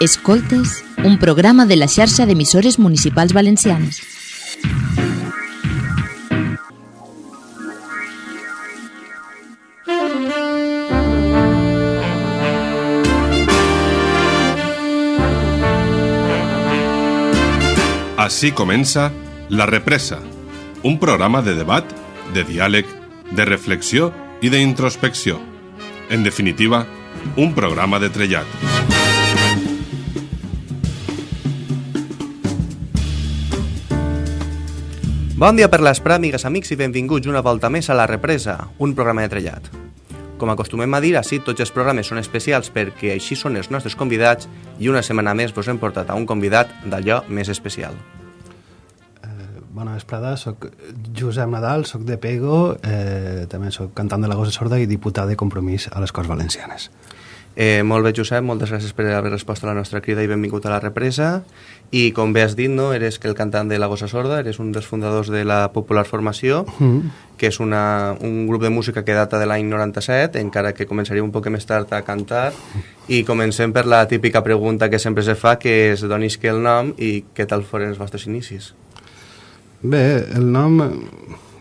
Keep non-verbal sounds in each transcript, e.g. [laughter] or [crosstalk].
Escoltes, un programa de la xarxa d'emissores municipals valencianes. Així comença La Represa, un programa de debat, de diàleg, de reflexió i d'introspecció. En definitiva, un programa de trellat. Bon dia per l'Espra, amigues, amics, i benvinguts una volta més a La Represa, un programa de trellat. Com acostumem a dir, així tots els programes són especials perquè així són els nostres convidats i una setmana més vos hem portat a un convidat d'allò més especial. Bona vesprada, sóc Josep Nadal, sóc de Pego, eh, també sóc cantant de la Gossa Sorda i diputat de Compromís a les Corts Valencianes. Eh, molt bé, Josep, moltes gràcies per haver respost a la nostra crida i benvingut a la represa. I com bé has dit, no, eres que el cantant de la Gossa Sorda, eres un dels fundadors de la Popular Formació, Mm. que és una, un grup de música que data de l'any 97, encara que començaria un poc més tard a cantar. I comencem per la típica pregunta que sempre se fa, que és d'on isque el nom i què tal foren els vostres inicis. Bé, el nom...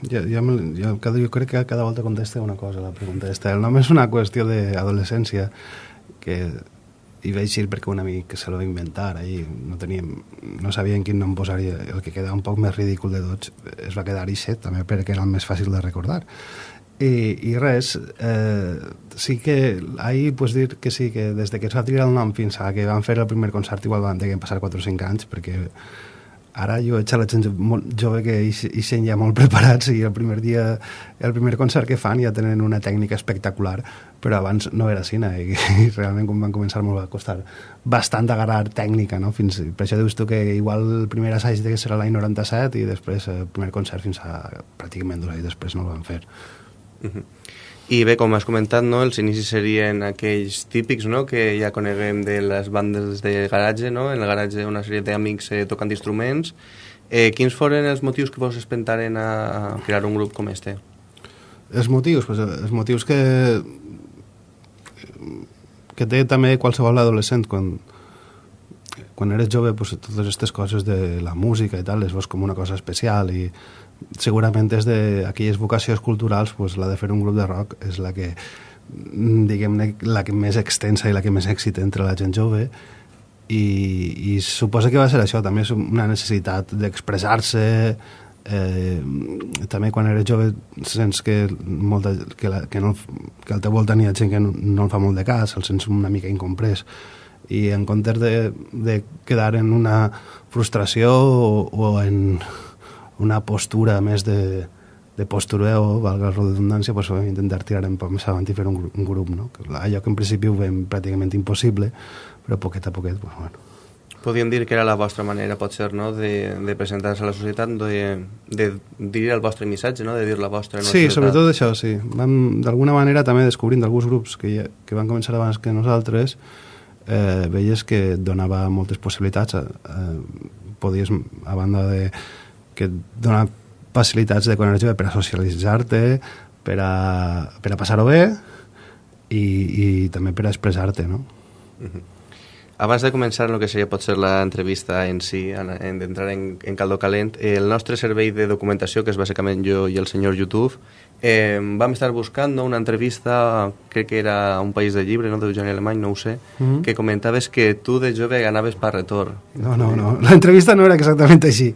Ja, ja, ja, cada, jo crec que cada volta contesta una cosa la pregunta esta. El nom és una qüestió d'adolescència que hi vaig ir perquè un amic se lo va inventar ahí, no teníem, no sabien quin nom posar-hi el que quedava un poc més ridícul de tots es va quedar Ixet, també perquè era el més fàcil de recordar i, i res eh, sí que ahir pues, dir que sí que des de que es va triar el nom fins a que van fer el primer concert igual van tenir passar 4 o 5 anys perquè ara jo a la gent molt jove que hi sent ja molt [laughs] preparats i el primer dia, el primer concert que fan ja tenen una tècnica espectacular però abans no era cine i, [laughs] i realment quan van començar molt va costar bastant agarrar tècnica no? Fins, per això dius tu que igual el primer assaig de que serà l'any 97 i després el primer concert fins a pràcticament dos anys després no el van fer I bé, com has comentat, no, els inicis serien aquells típics no, que ja coneguem de les bandes de garatge, no? en el garatge una sèrie d'amics eh, tocant instruments. Eh, quins foren els motius que vos espentaren a crear un grup com este? Els motius, pues, els motius que que té també qualsevol adolescent quan, quan eres jove pues, totes aquestes coses de la música i tal les veus com una cosa especial i segurament és d'aquelles vocacions culturals pues, la de fer un grup de rock és la que mm, diguem-ne la que més extensa i la que més èxit entre la gent jove. I, i suposa que va ser això també és una necessitat d'expressar-se eh, també quan eres jove sents que, molta, que, la, que, no, que al teu voltant hi gent que no, no el fa molt de cas, el sents una mica incomprès. I en comptes de, de quedar en una frustració o, o en una postura més de, de postureo, valga la redundància, pues, vam intentar tirar un poc més avant i fer un, gru- un grup, no? Que allò que en principi ho veiem pràcticament impossible, però poquet a poquet, pues, bueno, Podríem dir que era la vostra manera, pot ser, no? de, de presentar-se a la societat, de, de dir el vostre missatge, no? de dir la vostra. en Sí, societat. sobretot això, sí. Vam, d'alguna manera, també descobrint alguns grups que, ja, que van començar abans que nosaltres, eh, veies que donava moltes possibilitats. Eh, podies, a banda de que et dona facilitats de jove per a socialitzar-te, per a, per a passar-ho bé i, i també per a expressar-te, no? Abans de començar el que seria potser l'entrevista en si, en, en d'entrar en, en caldo calent, eh, el nostre servei de documentació, que és bàsicament jo i el senyor YouTube, eh, vam estar buscant no, una entrevista, crec que era un país de llibre, no, d'Eugeni Alemany, no ho sé, Mhm. que comentaves que tu de jove anaves per retor. No, no, no. La entrevista no era exactament així.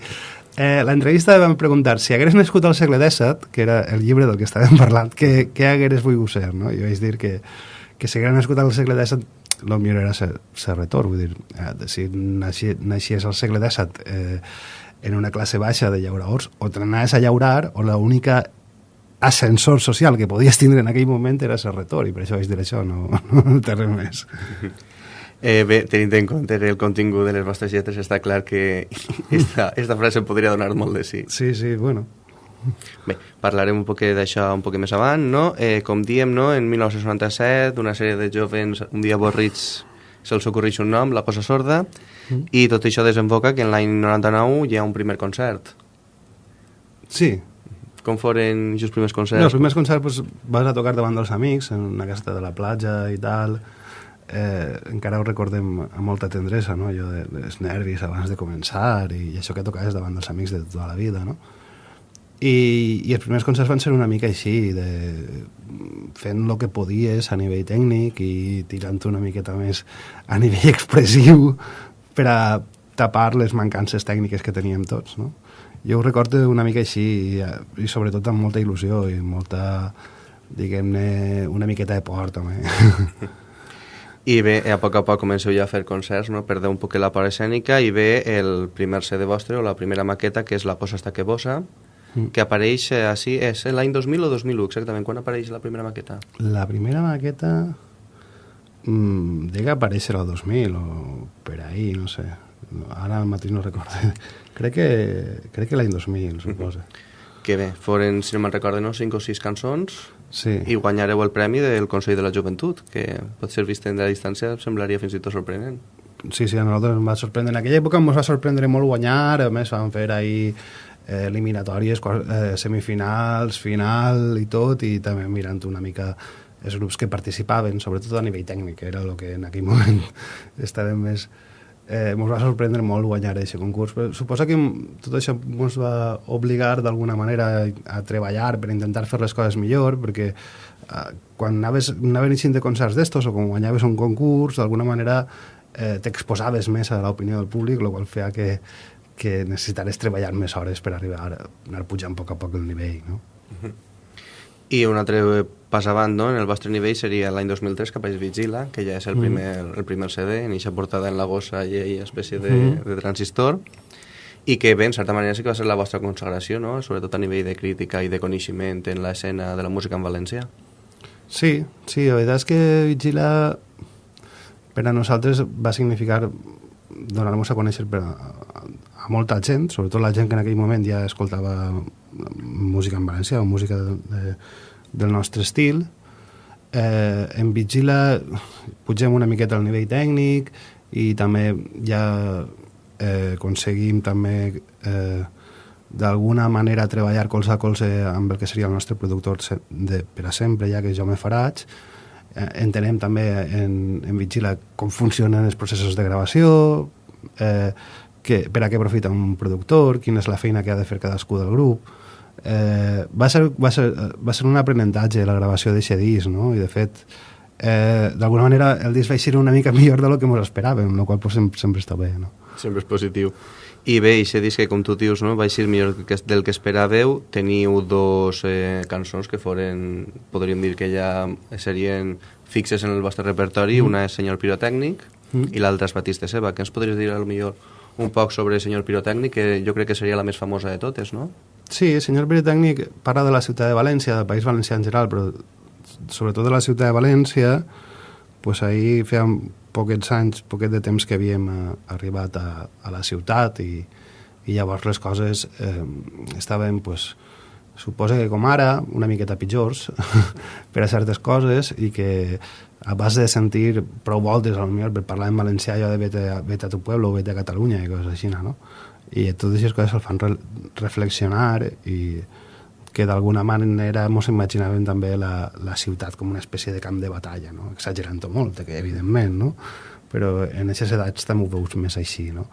Eh, la entrevista vam preguntar si hagués nascut al segle XVII, que era el llibre del que estàvem parlant, què, què hagués volgut ser, no? Jo vaig dir que, que si hagués nascut al segle XVII, el millor era ser, ser retor, vull dir, eh, si naixi, naixies al segle XVII eh, en una classe baixa de llauradors, o t'anaves a llaurar, o l'única ascensor social que podies tindre en aquell moment era ser retor, i per això vaig dir això, no, [laughs] no té res més. [laughs] Eh, bé, tenint en compte el contingut de les vostres lletres, està clar que [laughs] esta, esta frase podria donar molt de sí. Sí, sí, bueno, Bé, parlarem un poc d'això un poc més avant, no? Eh, com diem, no? en 1997, una sèrie de jovens un dia avorrits se'ls ocorreix un nom, La Cosa Sorda, Mm. i tot això desemboca que en l'any 99 hi ha un primer concert. sí, Com foren els primers concerts? No, els primers concerts pues, vas a tocar davant dels amics, en una caseta de la platja i tal. Eh, encara ho recordem amb molta tendresa, no? allò de, dels nervis abans de començar i, i això que tocaves davant dels amics de tota la vida, no? I, i els primers concerts van ser una mica així, de, fent el que podies a nivell tècnic i tirant una miqueta més a nivell [laughs] expressiu per a tapar les mancances tècniques que teníem tots, no? Jo ho recordo una mica així i, i sobretot amb molta il·lusió i molta, diguem-ne, una miqueta de por també. [laughs] I bé, a poc a poc comenceu ja a fer concerts, no? perdeu un poc la part escènica i ve el primer CD vostre o la primera maqueta que és La cosa està que bossa, mm. que apareix eh, així, és l'any 2000 o 2001 exactament, quan apareix la primera maqueta? La primera maqueta mmm, diga aparèixer el 2000 o per ahí, no sé ara mateix no recordo [laughs] crec que, crec que l'any 2000 suposa mm -hmm. que bé, foren, si no me'n recordo, no, 5 o 6 cançons sí. i guanyareu el premi del Consell de la Joventut, que pot ser vist en la distància, semblaria fins i tot sorprenent. Sí, sí, a nosaltres ens va sorprendre. En aquella època ens va sorprendre molt guanyar, a més vam fer ahir eh, eliminatòries, eh, semifinals, final i tot, i també mirant una mica els grups que participaven, sobretot a nivell tècnic, era el que en aquell [laughs] moment estàvem més eh, ens va sorprendre molt guanyar aquest concurs. Però suposa que tot això ens va obligar d'alguna manera a treballar per intentar fer les coses millor, perquè eh, quan anaves, anaven eixint de concerts d'estos o quan guanyaves un concurs, d'alguna manera eh, t'exposaves més a l'opinió del públic, el qual feia que, que necessitares treballar més hores per arribar a anar pujant a poc a poc el nivell, no? Uh -huh. I un altre pas avant, no? en el vostre nivell seria l'any 2003 que apareix Vigila, que ja és el primer, mm. el primer CD, en eixa portada en la gossa i aquella espècie de, mm. de transistor, i que bé, en certa manera sí que va ser la vostra consagració, no? sobretot a nivell de crítica i de coneixement en l'escena de la música en valencià. Sí, sí, la veritat és que Vigila per a nosaltres va significar donar-nos a conèixer per a, a, a molta gent, sobretot la gent que en aquell moment ja escoltava música en valencià o música de, de, del nostre estil. Eh, en Vigila pugem una miqueta al nivell tècnic i també ja eh, aconseguim també eh, d'alguna manera treballar colze a colze amb el que seria el nostre productor de, per a sempre, ja que jo me Faraig. Eh, entenem també en, en Vigila com funcionen els processos de gravació, eh, que, per a què aprofita un productor, quina és la feina que ha de fer cadascú del grup, eh, va, ser, va, ser, va ser un aprenentatge la gravació d'aquest disc, no? I de fet, eh, d'alguna manera el disc va ser una mica [laughs] millor de lo que ens esperàvem, el qual pues, sempre, sempre està bé, no? Sempre és positiu. I bé, aquest disc que, com tu dius, no, va ser millor que, del que esperàveu. Teniu dos eh, cançons que foren, podríem dir que ja serien fixes en el vostre repertori. Mm. Una és Senyor Pirotècnic mm. i l'altra és Batista Seba. Què ens podries dir, al millor un poc sobre Senyor Pirotècnic, que jo crec que seria la més famosa de totes, no? Sí, senyor Britannic parla de la ciutat de València, del País Valencià en general, però sobretot de la ciutat de València, pues ahir feia poquets anys, poquet de temps que havíem eh, arribat a, a la ciutat i, i llavors les coses eh, estaven, pues, suposa que com ara, una miqueta pitjors [laughs] per a certes coses i que a base de sentir prou voltes, potser per parlar en valencià, allò de vete, vete a tu pueblo vete a Catalunya i coses així, no? I totes aquestes coses el fan re reflexionar i que d'alguna manera ens imaginàvem també la, la ciutat com una espècie de camp de batalla, no? exagerant-ho molt, que evidentment, no? però en aquestes edats també ho veus més així. No?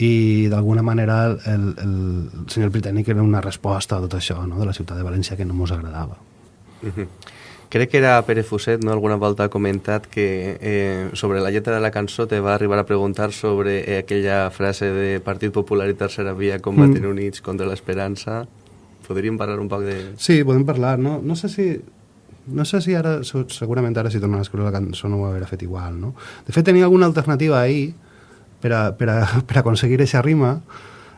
I d'alguna manera el, el, senyor britànic era una resposta a tot això no? de la ciutat de València que no ens agradava. Uh -huh. Crec que era Pere Fuset, no? alguna volta ha comentat que eh, sobre la lletra de la cançó te va arribar a preguntar sobre eh, aquella frase de Partit Popular i Tercera Via combaten mm. units contra l'esperança. Podríem parlar un poc de... Sí, podem parlar. No, no sé si... No sé si ara, segurament ara si tornen a escriure la cançó no ho haurà fet igual, no? De fet, tenia alguna alternativa ahir per, a, per, a, [laughs] per aconseguir aquesta rima,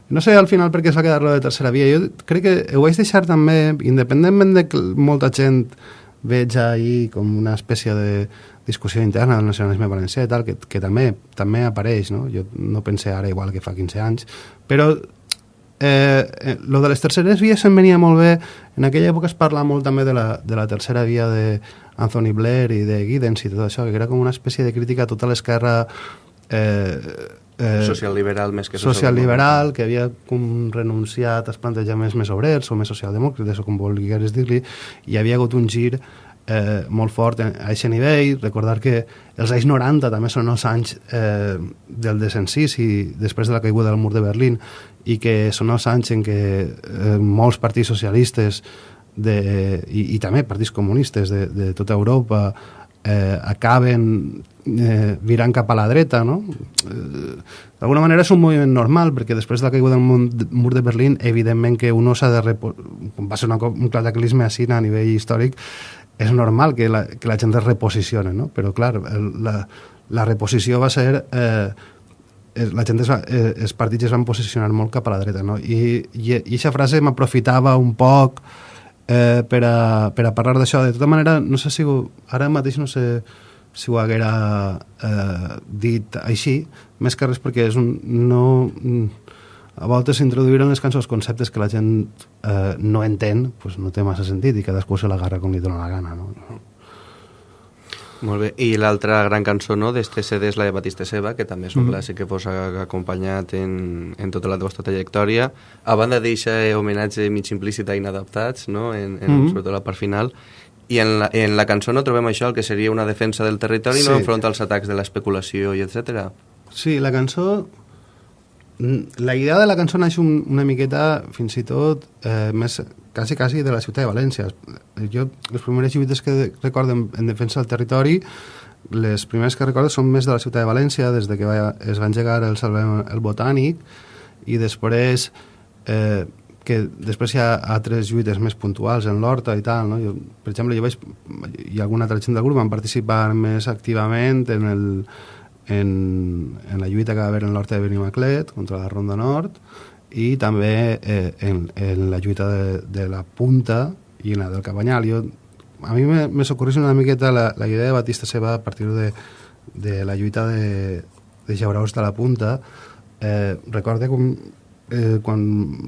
no sé al final per què es va quedar lo de tercera via. Jo crec que ho vaig deixar també, independentment de que molta gent veig ahir com una espècie de discussió interna del nacionalisme valencià i tal, que, que també, també apareix, no? Jo no pensé ara igual que fa 15 anys, però eh, eh, lo de les terceres vies em venia molt bé. En aquella època es parla molt també de la, de la tercera via de Anthony Blair i de Giddens i tot això, que era com una espècie de crítica a tota l'esquerra eh, eh, social-liberal més que social-liberal, que havia com renunciat als plantejaments més obrers o més socialdemòcrates o com volgueres dir-li, i havia hagut un gir eh, molt fort a aquest nivell, recordar que els anys 90 també són els anys eh, del desencís i després de la caiguda del mur de Berlín i que són els anys en què eh, molts partits socialistes de, i, i també partits comunistes de, de tota Europa eh, acaben eh, virant cap a la dreta, no? Eh, D'alguna manera és un moviment normal, perquè després de la caiguda del mur de Berlín, evidentment que uno s'ha de... Va ser una, un cataclisme així a nivell històric, és normal que la, que la gent es reposicione, no? Però, clar, la, la reposició va ser... Eh, la gent es va, eh, els partits es van posicionar molt cap a la dreta, no? I, i, i aquesta frase m'aprofitava un poc eh, per, a, per a parlar d'això. De tota manera, no sé si... Ho, ara mateix no sé si ho haguera eh, dit així, més que res perquè és un... No, a voltes introduir en les cançons conceptes que la gent eh, no entén, pues no té massa sentit i cadascú se l'agarra com li dóna la gana, no? Molt bé, i l'altra gran cançó no, d'este CD és la de Batista Seba, que també és un mm. clàssic que vos ha acompanyat en, en tota la vostra trajectòria. A banda d'aquest homenatge mig implícit a inadaptats, no? en, en, mm. sobretot la part final, i en la, en la cançó no trobem això, el que seria una defensa del territori, sí. no enfront als atacs de l'especulació i etc. Sí, la cançó la idea de la cançó naix un, una miqueta, fins i tot, eh, més quasi, quasi de la ciutat de València. Jo, les primeres lluites que recordo en, en defensa del territori, les primeres que recordo són més de la ciutat de València, des de que va, es va engegar el Salvem el Botànic, i després eh, que després hi ha altres lluites més puntuals en l'Horta i tal, no? Jo, per exemple, jo vaig, ha alguna altra gent del grup van participar més activament en el, en, en la lluita que va haver en l'Horta de Benimaclet contra la Ronda Nord i també eh, en, en la lluita de, de la Punta i en la del Cabanyal. Jo, a mi me, me s'ocorreix una miqueta la, la idea de Batista Seva a partir de, de la lluita de, de Jauraus de la Punta. Eh, recorde com eh, quan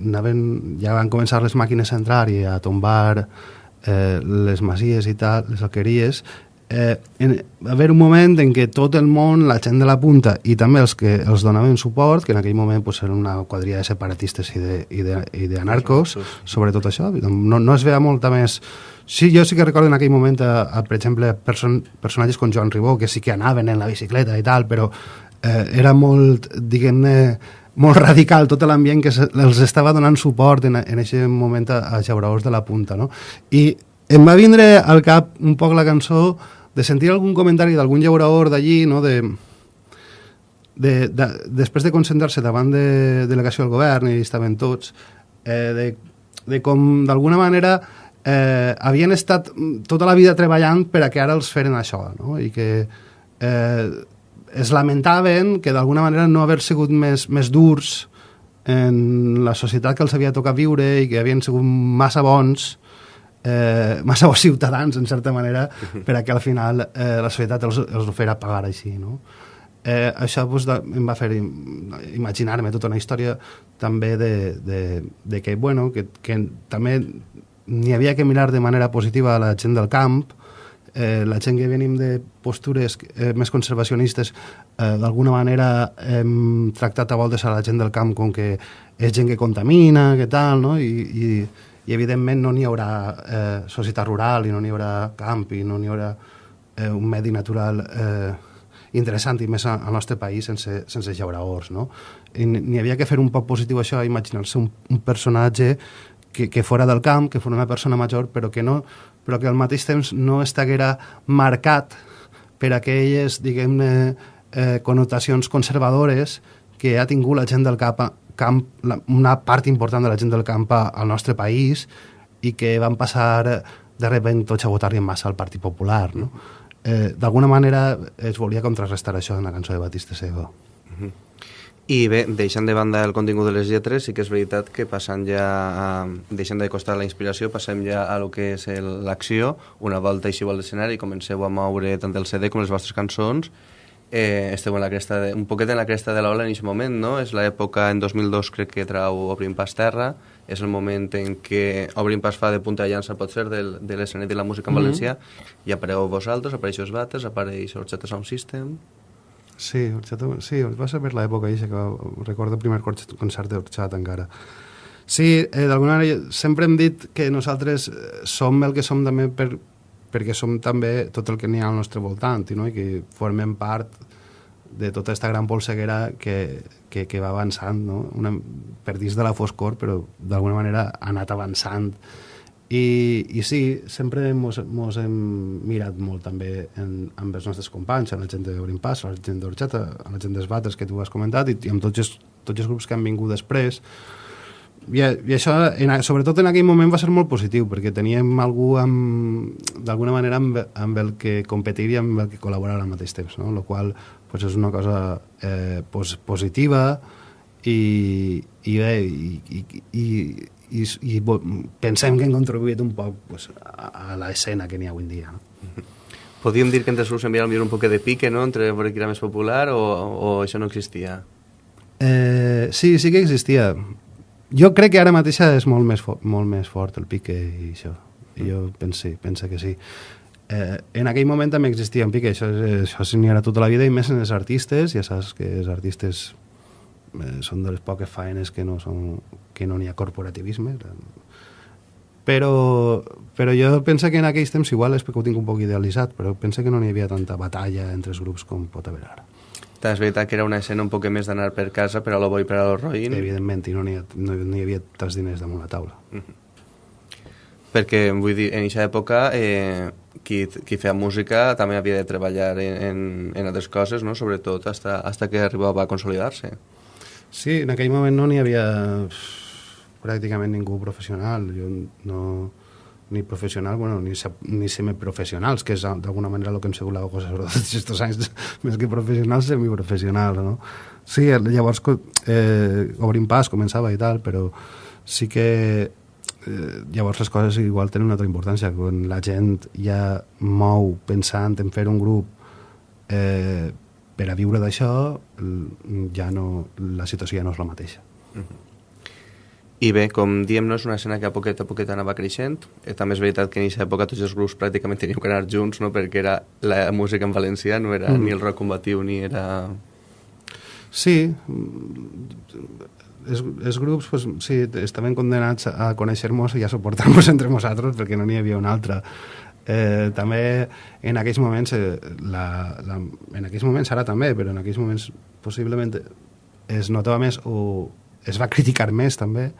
anaven, ja van començar les màquines a entrar i a tombar eh, les masies i tal, les alqueries, eh, en, va haver un moment en què tot el món, la gent de la punta i també els que els donaven suport, que en aquell moment pues, eren una quadrilla de separatistes i d'anarcos, sobretot això, no, no es veia molta més... Sí, jo sí que recordo en aquell moment, a, a, per exemple, person, personatges com Joan Ribó, que sí que anaven en la bicicleta i tal, però eh, era molt, diguem-ne, molt [laughs] radical tot l'ambient que se, els estava donant suport en, en aquest moment a, a Jauraós de la Punta, no? I em va vindre al cap un poc la cançó de sentir algun comentari d'algun llaurador d'allí, no? de, de, de, després de concentrar-se davant de delegació del govern i estaven tots, eh, de, de com d'alguna manera eh, havien estat tota la vida treballant per a que ara els feren això, no? i que eh, es lamentaven que d'alguna manera no haver sigut més, més durs en la societat que els havia tocat viure i que havien sigut massa bons eh, massa bons ciutadans, en certa manera, per a que al final eh, la societat els, els ho fera pagar així, no? Eh, això pues, de, em va fer imaginar-me tota una història també de, de, de que, bueno, que, que també n'hi havia que mirar de manera positiva a la gent del camp, eh, la gent que venim de postures eh, més conservacionistes eh, d'alguna manera hem tractat a voltes a la gent del camp com que és gent que contamina, que tal, no? I, i, i evidentment no n'hi haurà eh, societat rural i no n'hi haurà camp i no n'hi haurà eh, un medi natural eh, interessant i més al nostre país sense, sense llauraors, no? N'hi havia que fer un poc positiu això, imaginar-se un, un personatge que, que fora del camp, que fos una persona major, però que, no, però que al mateix temps no estaguera marcat per aquelles, diguem-ne, eh, connotacions conservadores que ha tingut la gent del cap camp, la, una part important de la gent del camp al nostre país i que van passar de repent tots a votar-li en massa al Partit Popular, no? Eh, D'alguna manera es volia contrarrestar això en la cançó de Batista Sego. Uh -huh. I bé, deixant de banda el contingut de les lletres, sí que és veritat que passant ja, a, deixant de costar la inspiració, passem ja a lo que és l'acció, una volta així al l'escenari, comenceu a moure tant el CD com les vostres cançons, eh, esteu en la cresta de, un poquet en la cresta de l'ola en aquest moment, no? És l'època, en 2002 crec que trau Obrim Pas Terra, és el moment en què Obrim Pas fa de punta de llança, pot ser, del, de l'escenari de la música en mm -hmm. valencià, i apareu vosaltres, apareixeu els Bates, apareix Orxeta Sound System... Sí, Orxeta, sí, va ser per l'època que recordo el primer concert d'Orxata encara. Sí, eh, d'alguna manera sempre hem dit que nosaltres eh, som el que som també per, perquè som també tot el que n'hi ha al nostre voltant no? i que formem part de tota aquesta gran polseguera que, que, que va avançant, no? Una, per dins de la foscor, però d'alguna manera ha anat avançant. I, i sí, sempre mos, mos hem mirat molt també en, amb els nostres companys, amb la gent d'Obrim Pas, amb la gent d'Orxeta, amb la gent d'Esbates que tu has comentat, i, i amb tots els, tots els grups que han vingut després, i, i això, en, sobretot en aquell moment, va ser molt positiu, perquè teníem algú d'alguna manera amb, amb el que competir i amb el que col·laborar al mateix temps, no? Lo qual pues, és una cosa eh, pos, positiva i, i bé, i, i, i, i, i pensem que hem contribuït un poc pues, a, a l'escena que n'hi ha avui en dia. No? [laughs] Podríem dir que entre els enviar un poc de pique, no?, entre veure qui era més popular o, o això no existia? Eh, sí, sí que existia jo crec que ara mateix és molt més, molt més fort el pique i això. I jo penso, penso que sí. Eh, en aquell moment també existia un pique, això, això n'hi era tota la vida, i més en els artistes, ja saps que els artistes eh, són de les poques faenes que no són, que no n'hi ha corporativisme. Però, però jo penso que en aquells temps igual és perquè ho tinc un poc idealitzat, però penso que no n'hi havia tanta batalla entre els grups com pot haver ara. També és veritat que era una escena un poc més d'anar per casa per a lo bo i per a lo roïn. Evidentment, i no n'hi no, no hi havia tants diners damunt la taula. Mm -hmm. Perquè, vull dir, en aquesta època eh, qui, qui feia música també havia de treballar en, en, en altres coses, no? sobretot hasta, hasta que arribava a consolidar-se. Sí, en aquell moment no n'hi havia pràcticament ningú professional. Jo no ni professional, bueno, ni, ni semiprofessionals, que és d'alguna manera el que hem sigut la cosa [laughs] sobre tots aquests anys, més que professionals, semiprofessionals, no? Sí, llavors eh, obrim pas, començava i tal, però sí que eh, llavors les coses igual tenen una altra importància. Quan la gent ja mou pensant en fer un grup eh, per a viure d'això, ja no, la situació ja no és la mateixa. Uh -huh. I bé, com diem, no és una escena que a poquet a poquet anava creixent. Eh, també és veritat que en aquesta època tots els grups pràcticament teníem que anar junts, no? perquè era la música en valencià, no era mm. ni el rock combatiu ni era... Sí, els, els grups pues, sí, estaven condenats a conèixer-nos i a suportar-nos [laughs] entre nosaltres perquè no n'hi havia un altre. Eh, també en aquells moments, eh, la, la, en aquells moments ara també, però en aquells moments possiblement es notava més o es va criticar més també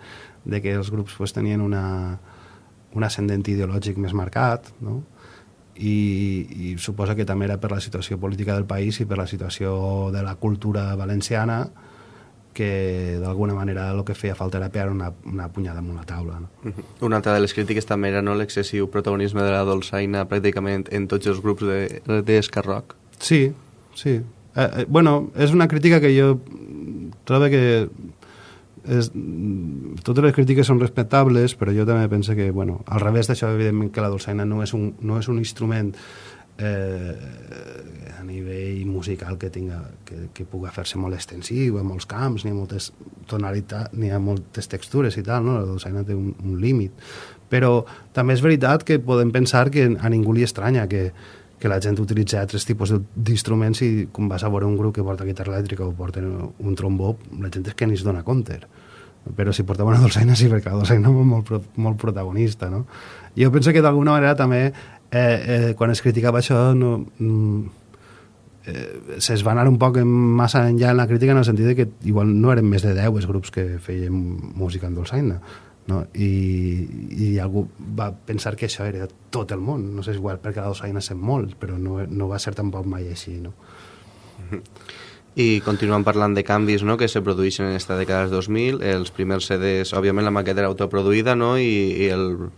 de que els grups pues, tenien una, un ascendent ideològic més marcat, no? I, i suposa que també era per la situació política del país i per la situació de la cultura valenciana que d'alguna manera el que feia falta era pegar una, una punyada amb una taula. No? Una altra de les crítiques també era no, l'excessiu protagonisme de la dolçaina pràcticament en tots els grups d'escarroc. De, de sí, sí. Eh, eh, bueno, és una crítica que jo trobo que és, totes les crítiques són respectables, però jo també penso que, bueno, al revés d'això, evidentment que la dolçaina no és un, no és un instrument eh, a nivell musical que tinga que, que pugui fer-se molt extensiu, a molts camps, ni moltes tonalitats, ni a moltes textures i tal, no? la dolçaina té un, un límit. Però també és veritat que podem pensar que a ningú li estranya que, que la gent utilitza altres tipus d'instruments i quan vas a veure un grup que porta guitarra elèctrica o porta un trombó, la gent és que ni es dona compte però si portava una dolçaina sí, perquè la dolçaina és molt, molt protagonista, no? Jo penso que d'alguna manera també, eh, eh, quan es criticava això, no, mm, eh, se's va anar un poc massa enllà en la crítica en el sentit que igual no eren més de 10 els grups que feien música en dolçaina, no? I, i algú va pensar que això era tot el món, no sé, igual perquè la dolçaina sent molt, però no, no va ser tampoc mai així, no? [laughs] I continuem parlant de canvis no, que se produeixen en aquesta dècada dels 2000. Els primers CDs, òbviament la maqueta era autoproduïda no, i, i, el,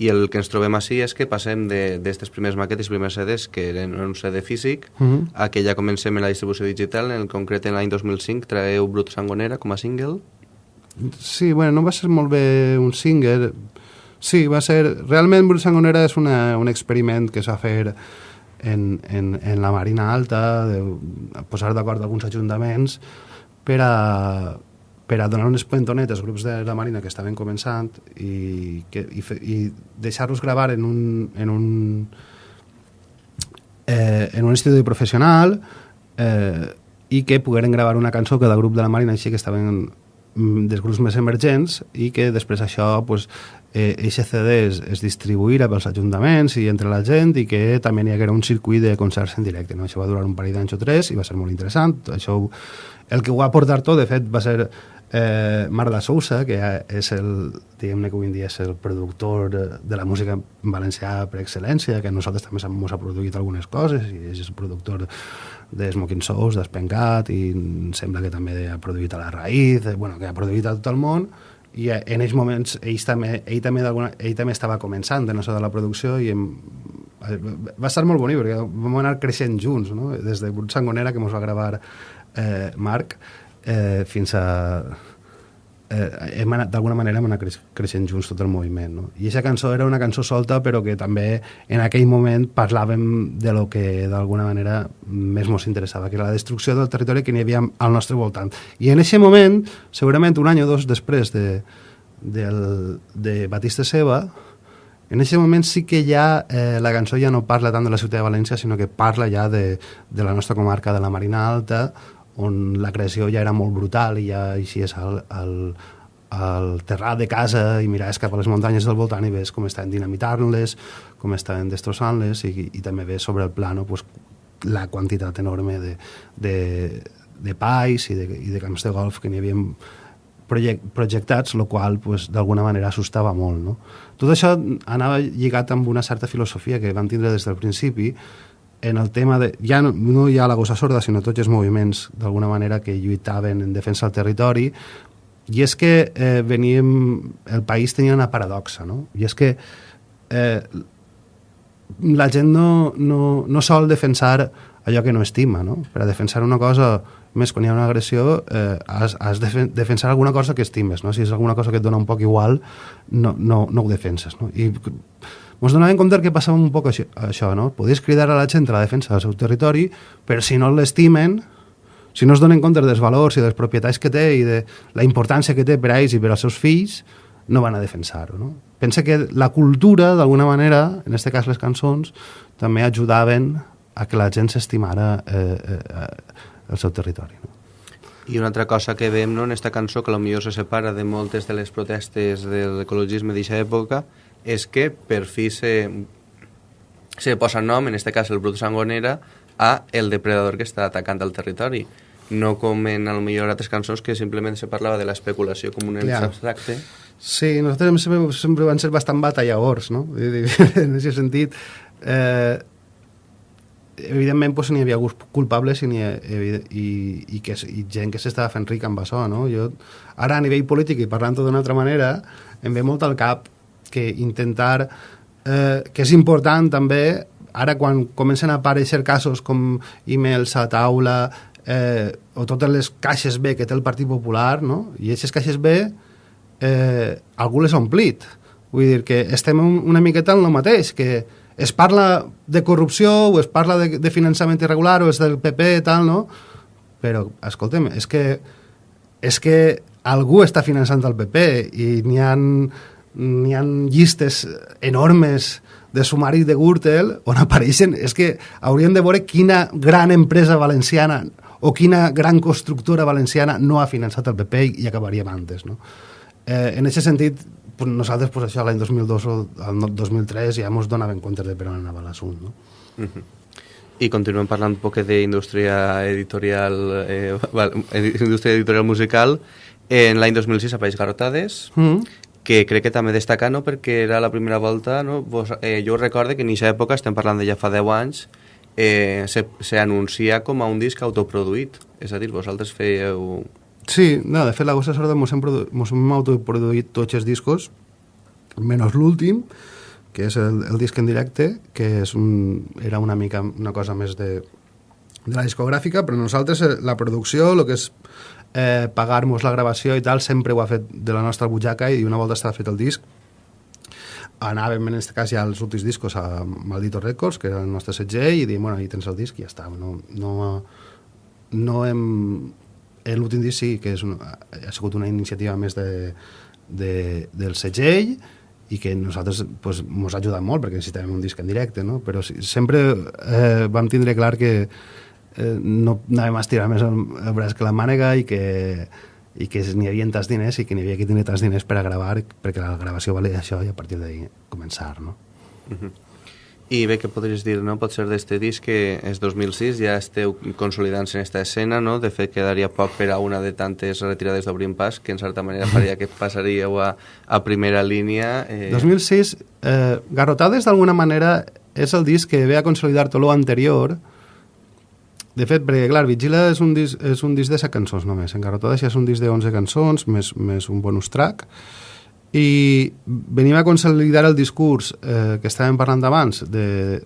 i el que ens trobem així és que passem d'aquestes primers maquetes i primers CDs, que eren un CD físic, uh mhm. -huh. a que ja comencem en la distribució digital. En el concret, en l'any 2005, traeu Brut Sangonera com a single. Sí, bueno, no va ser molt bé un single. Sí, va ser... Realment Brut Sangonera és una, un experiment que s'ha fet en, en, en la Marina Alta, de posar d'acord alguns ajuntaments per a, per a donar un espentonet als grups de la Marina que estaven començant i, que, i, i deixar-los gravar en un, en un, eh, en un estudi professional eh, i que pogueren gravar una cançó que del grup de la Marina així que estaven dels grups més emergents i que després això pues, eh, eixe CD es, es distribuïra pels ajuntaments i entre la gent i que també hi haguera un circuit de concerts en directe. No? Això va durar un parell d'anys o tres i va ser molt interessant. Això, el que ho va portar tot, de fet, va ser eh, Marla Sousa, que és el, diguem-ne que avui dia és el productor de, de la música valencià per excel·lència, que nosaltres també ens ha produït algunes coses, i és el productor de Smoking Souls, d'Espencat, i sembla que també ha produït a la Raïz, eh, bueno, que ha produït a tot el món, i en aquells moments ell també, ell també, ell també estava començant en això de la producció i em, va estar molt bonic perquè vam anar creixent junts no? des de Sangonera que ens va gravar eh, Marc eh, fins a eh, hem anat, d'alguna manera hem anat creix, creixent junts tot el moviment. No? I aquesta cançó era una cançó solta, però que també en aquell moment parlàvem de lo que d'alguna manera més ens interessava, que era la destrucció del territori que n'hi havia al nostre voltant. I en aquest moment, segurament un any o dos després de, del, de Batista Seva, en aquest moment sí que ja eh, la cançó ja no parla tant de la ciutat de València, sinó que parla ja de, de la nostra comarca de la Marina Alta, on la creació ja era molt brutal i ja eixies al, al, al terrat de casa i miraves cap a les muntanyes del voltant i ves com estaven dinamitant-les, com estaven destrossant-les i, i també ves sobre el plano pues, la quantitat enorme de, de, de pais i de, i de camps de golf que n'hi havia project, projectats, el qual pues, d'alguna manera assustava molt. No? Tot això anava lligat amb una certa filosofia que van tindre des del principi, en el tema de... Ja no, no hi ha la gossa sorda, sinó tots els moviments, d'alguna manera, que lluitaven en defensa del territori, i és que eh, veníem... El país tenia una paradoxa, no? I és que eh, la gent no, no, no sol defensar allò que no estima, no? Per a defensar una cosa, més quan hi ha una agressió, eh, has, has de defensar alguna cosa que estimes, no? Si és alguna cosa que et dona un poc igual, no, no, no ho defenses, no? I ens donàvem compte que passava un poc això, això no? Podies cridar a la gent a la defensa del seu territori, però si no l'estimen, si no es donen compte dels valors i de les propietats que té i de la importància que té per a ells i per als seus fills, no van a defensar-ho. No? Pensa que la cultura, d'alguna manera, en aquest cas les cançons, també ajudaven a que la gent s'estimara eh, eh, el seu territori. No? I una altra cosa que veiem no, en aquesta cançó, que potser se separa de moltes de les protestes de l'ecologisme d'aquesta època, és que per fi se, se posa nom, en aquest cas el brut sangonera, a el depredador que està atacant el territori. No com en el millor altres cançons que simplement se parlava de l'especulació com un ens abstracte. Sí, nosaltres sempre, sempre van ser bastant batalladors, no? [laughs] En aquest sentit, eh, evidentment pues, n'hi havia culpables i, i, i, i, que, i gent que s'estava fent ric amb això, no? Jo, ara a nivell polític i parlant-ho d'una altra manera, em ve molt al cap que intentar eh, que és important també ara quan comencen a aparèixer casos com e-mails a taula eh, o totes les caixes B que té el Partit Popular no? i aquestes caixes B eh, algú les ha omplit vull dir que estem una miqueta en el mateix que es parla de corrupció o es parla de, de finançament irregular o és del PP i tal, no? Però, escolta'm, és que, és que algú està finançant el PP i n'hi han n'hi han llistes enormes de sumari de Gürtel on apareixen, és que hauríem de veure quina gran empresa valenciana o quina gran constructora valenciana no ha finançat el PP i acabaríem antes, no? Eh, en aquest sentit, pues nosaltres pues, això l'any 2002 o el 2003 ja ens donàvem compte de per on anava l'assunt, no? Uh -huh. I continuem parlant un poc d'indústria editorial, eh, indústria editorial musical. En l'any 2006 apareix Garrotades, uh -huh que crec que també destaca no, perquè era la primera volta, no? Vos, eh, jo recordo que en aquesta època, estem parlant de ja fa 10 anys, eh, se, se anuncia com a un disc autoproduït, és a dir, vosaltres fèieu... Sí, no, de fet la Gossa Sorda mos hem, mos hem autoproduït tots els discos, menys l'últim, que és el, el disc en directe, que és un, era una mica una cosa més de, de la discogràfica, però nosaltres eh, la producció, el que és eh, pagar-nos la gravació i tal, sempre ho ha fet de la nostra butxaca i una volta estava fet el disc anàvem en aquest cas ja als últims discos a Maldito Records, que era el nostre segell, i diem, bueno, ahí tens el disc i ja està. No, no, no hem... L'últim disc sí que és un, ha sigut una iniciativa més de, de, del segell i que nosaltres pues, ha ajudat molt perquè necessitàvem un disc en directe, no? però sí, sempre eh, vam tindre clar que eh, no anàvem a estirar més el, el braç que la mànega i que, i que n'hi havia tants diners i que n'hi havia que tenir tants diners per a gravar perquè la gravació valia això i a partir d'ahir començar, no? Uh -huh. I bé, què podries dir, no? Pot ser d'este disc que és 2006, ja esteu consolidant-se en aquesta escena, no? De fet, quedaria poc per a una de tantes retirades d'Obrim Pas, que en certa manera faria que passaríeu a, a primera línia. Eh... 2006, eh, Garrotades d'alguna manera és el disc que ve a consolidar tot l'anterior, de fet, perquè, clar, Vigila és un disc, és un disc de 7 cançons només. Engarrotada ja és un disc de 11 cançons, més, més un bonus track. I venim a consolidar el discurs eh, que estàvem parlant abans, de,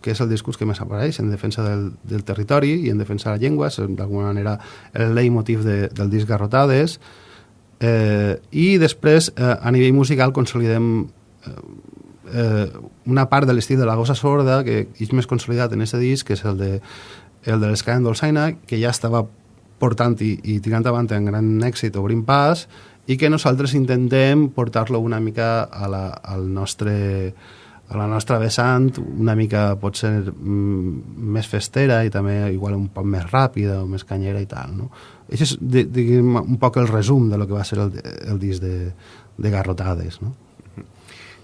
que és el discurs que més apareix en defensa del, del territori i en defensa de la llengua, és d'alguna manera el leitmotiv de, del disc Garrotades. Eh, I després, eh, a nivell musical, consolidem eh, eh, una part de l'estil de la gossa sorda que és més consolidat en aquest disc, que és el de el de l'Escala Dolçaina, que ja estava portant i, i tirant avant en gran èxit, obrint pas, i que nosaltres intentem portar-lo una mica a la, al nostre, a la nostra vessant, una mica pot ser mm, més festera i també igual un poc més ràpida o més canyera i tal. No? Això és, diguem, un poc el resum de lo que va ser el, el disc de, de Garrotades. No?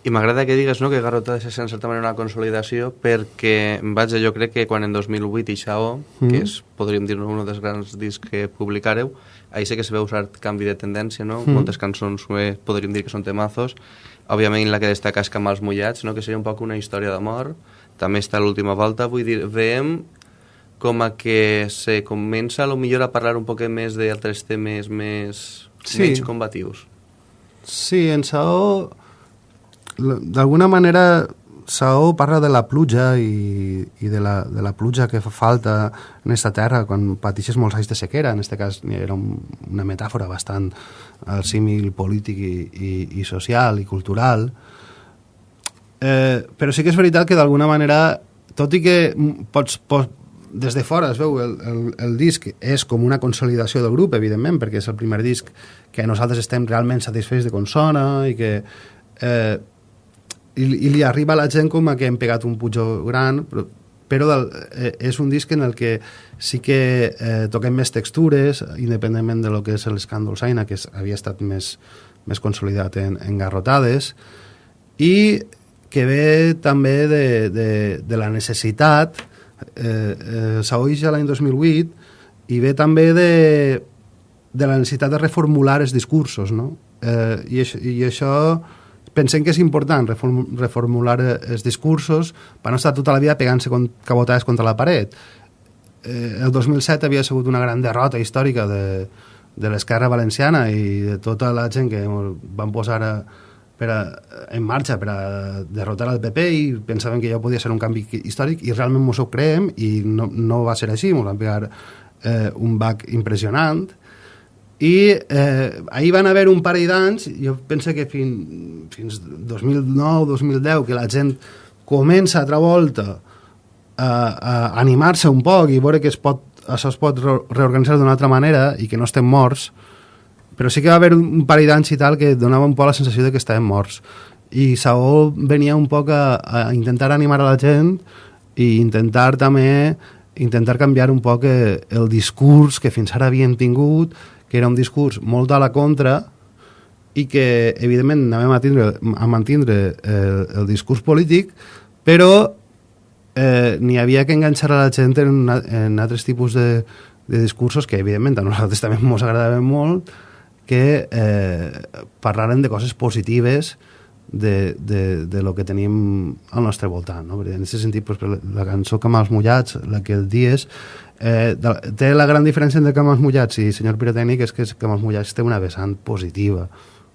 I m'agrada que digues no, que Garrota ha de ser en certa manera una consolidació perquè, vaja, jo crec que quan en 2008 i Xao, mm. que és, podríem dir, un dels grans discs que publicareu, ahir sé que se veu cert canvi de tendència, no? Mm. Moltes cançons eh, podríem dir que són temazos. Òbviament la que destaca és Camals Mullats, no? que seria un poc una història d'amor. També està l'última volta, vull dir, veiem com a que se comença a lo millor a parlar un poc més d'altres temes més sí. menys combatius. Sí, en Sao d'alguna manera Saó parla de la pluja i, i de, la, de la pluja que fa falta en aquesta terra quan pateixes molts anys de sequera. En aquest cas era un, una metàfora bastant al símil polític i, i, i social i cultural. Eh, però sí que és veritat que d'alguna manera, tot i que pots, pots des de fora es veu el, el, el disc és com una consolidació del grup, evidentment, perquè és el primer disc que nosaltres estem realment satisfets de com sona i que eh, i, i li arriba a la gent com a que hem pegat un pujó gran, però, però del, eh, és un disc en el que sí que eh, toquem més textures, independentment de lo que és l'escàndol Saina, que és, havia estat més, més consolidat en, en garrotades, i que ve també de, de, de la necessitat, eh, eh, s'oix ja l'any 2008, i ve també de, de la necessitat de reformular els discursos, no? Eh, i, això, I això pensem que és important reformular eh, els discursos. Per no estar tota la vida pegant-se cabotades contra la paret. Eh, el 2007 havia sigut una gran derrota històrica de, de l'esquerra valenciana i de tota la gent que van posar a, per a, en marxa per a derrotar el PP i pensaven que ja podia ser un canvi històric i realment mos ho creem i no, no va ser així, mos van pegar eh, un bac impressionant eh, ahir van haver un parell d'anys, jo penso que fin, fins 2009-2010, que la gent comença altra volta a, a animar-se un poc i veure que es pot, això es pot reorganitzar d'una altra manera i que no estem morts, però sí que va haver un parell d'anys i tal que donava un poc la sensació de que estàvem morts. I Saó venia un poc a, a intentar animar a la gent i intentar també intentar canviar un poc eh, el discurs que fins ara havíem tingut que era un discurs molt a la contra i que, evidentment, anàvem a, tindre, a mantindre el, el discurs polític, però eh, n'hi havia que enganxar a la gent en, una, en altres tipus de, de discursos que, evidentment, a nosaltres [laughs] també ens agradaven molt, que eh, parlaren de coses positives de, de, de lo que tenim al nostre voltant. No? en aquest sentit, pues, la cançó Camals Mullats, la que el dies, Eh, de, té la gran diferència entre Camals Mullats i Senyor Pirotècnic és que Camals Mullats té una vessant positiva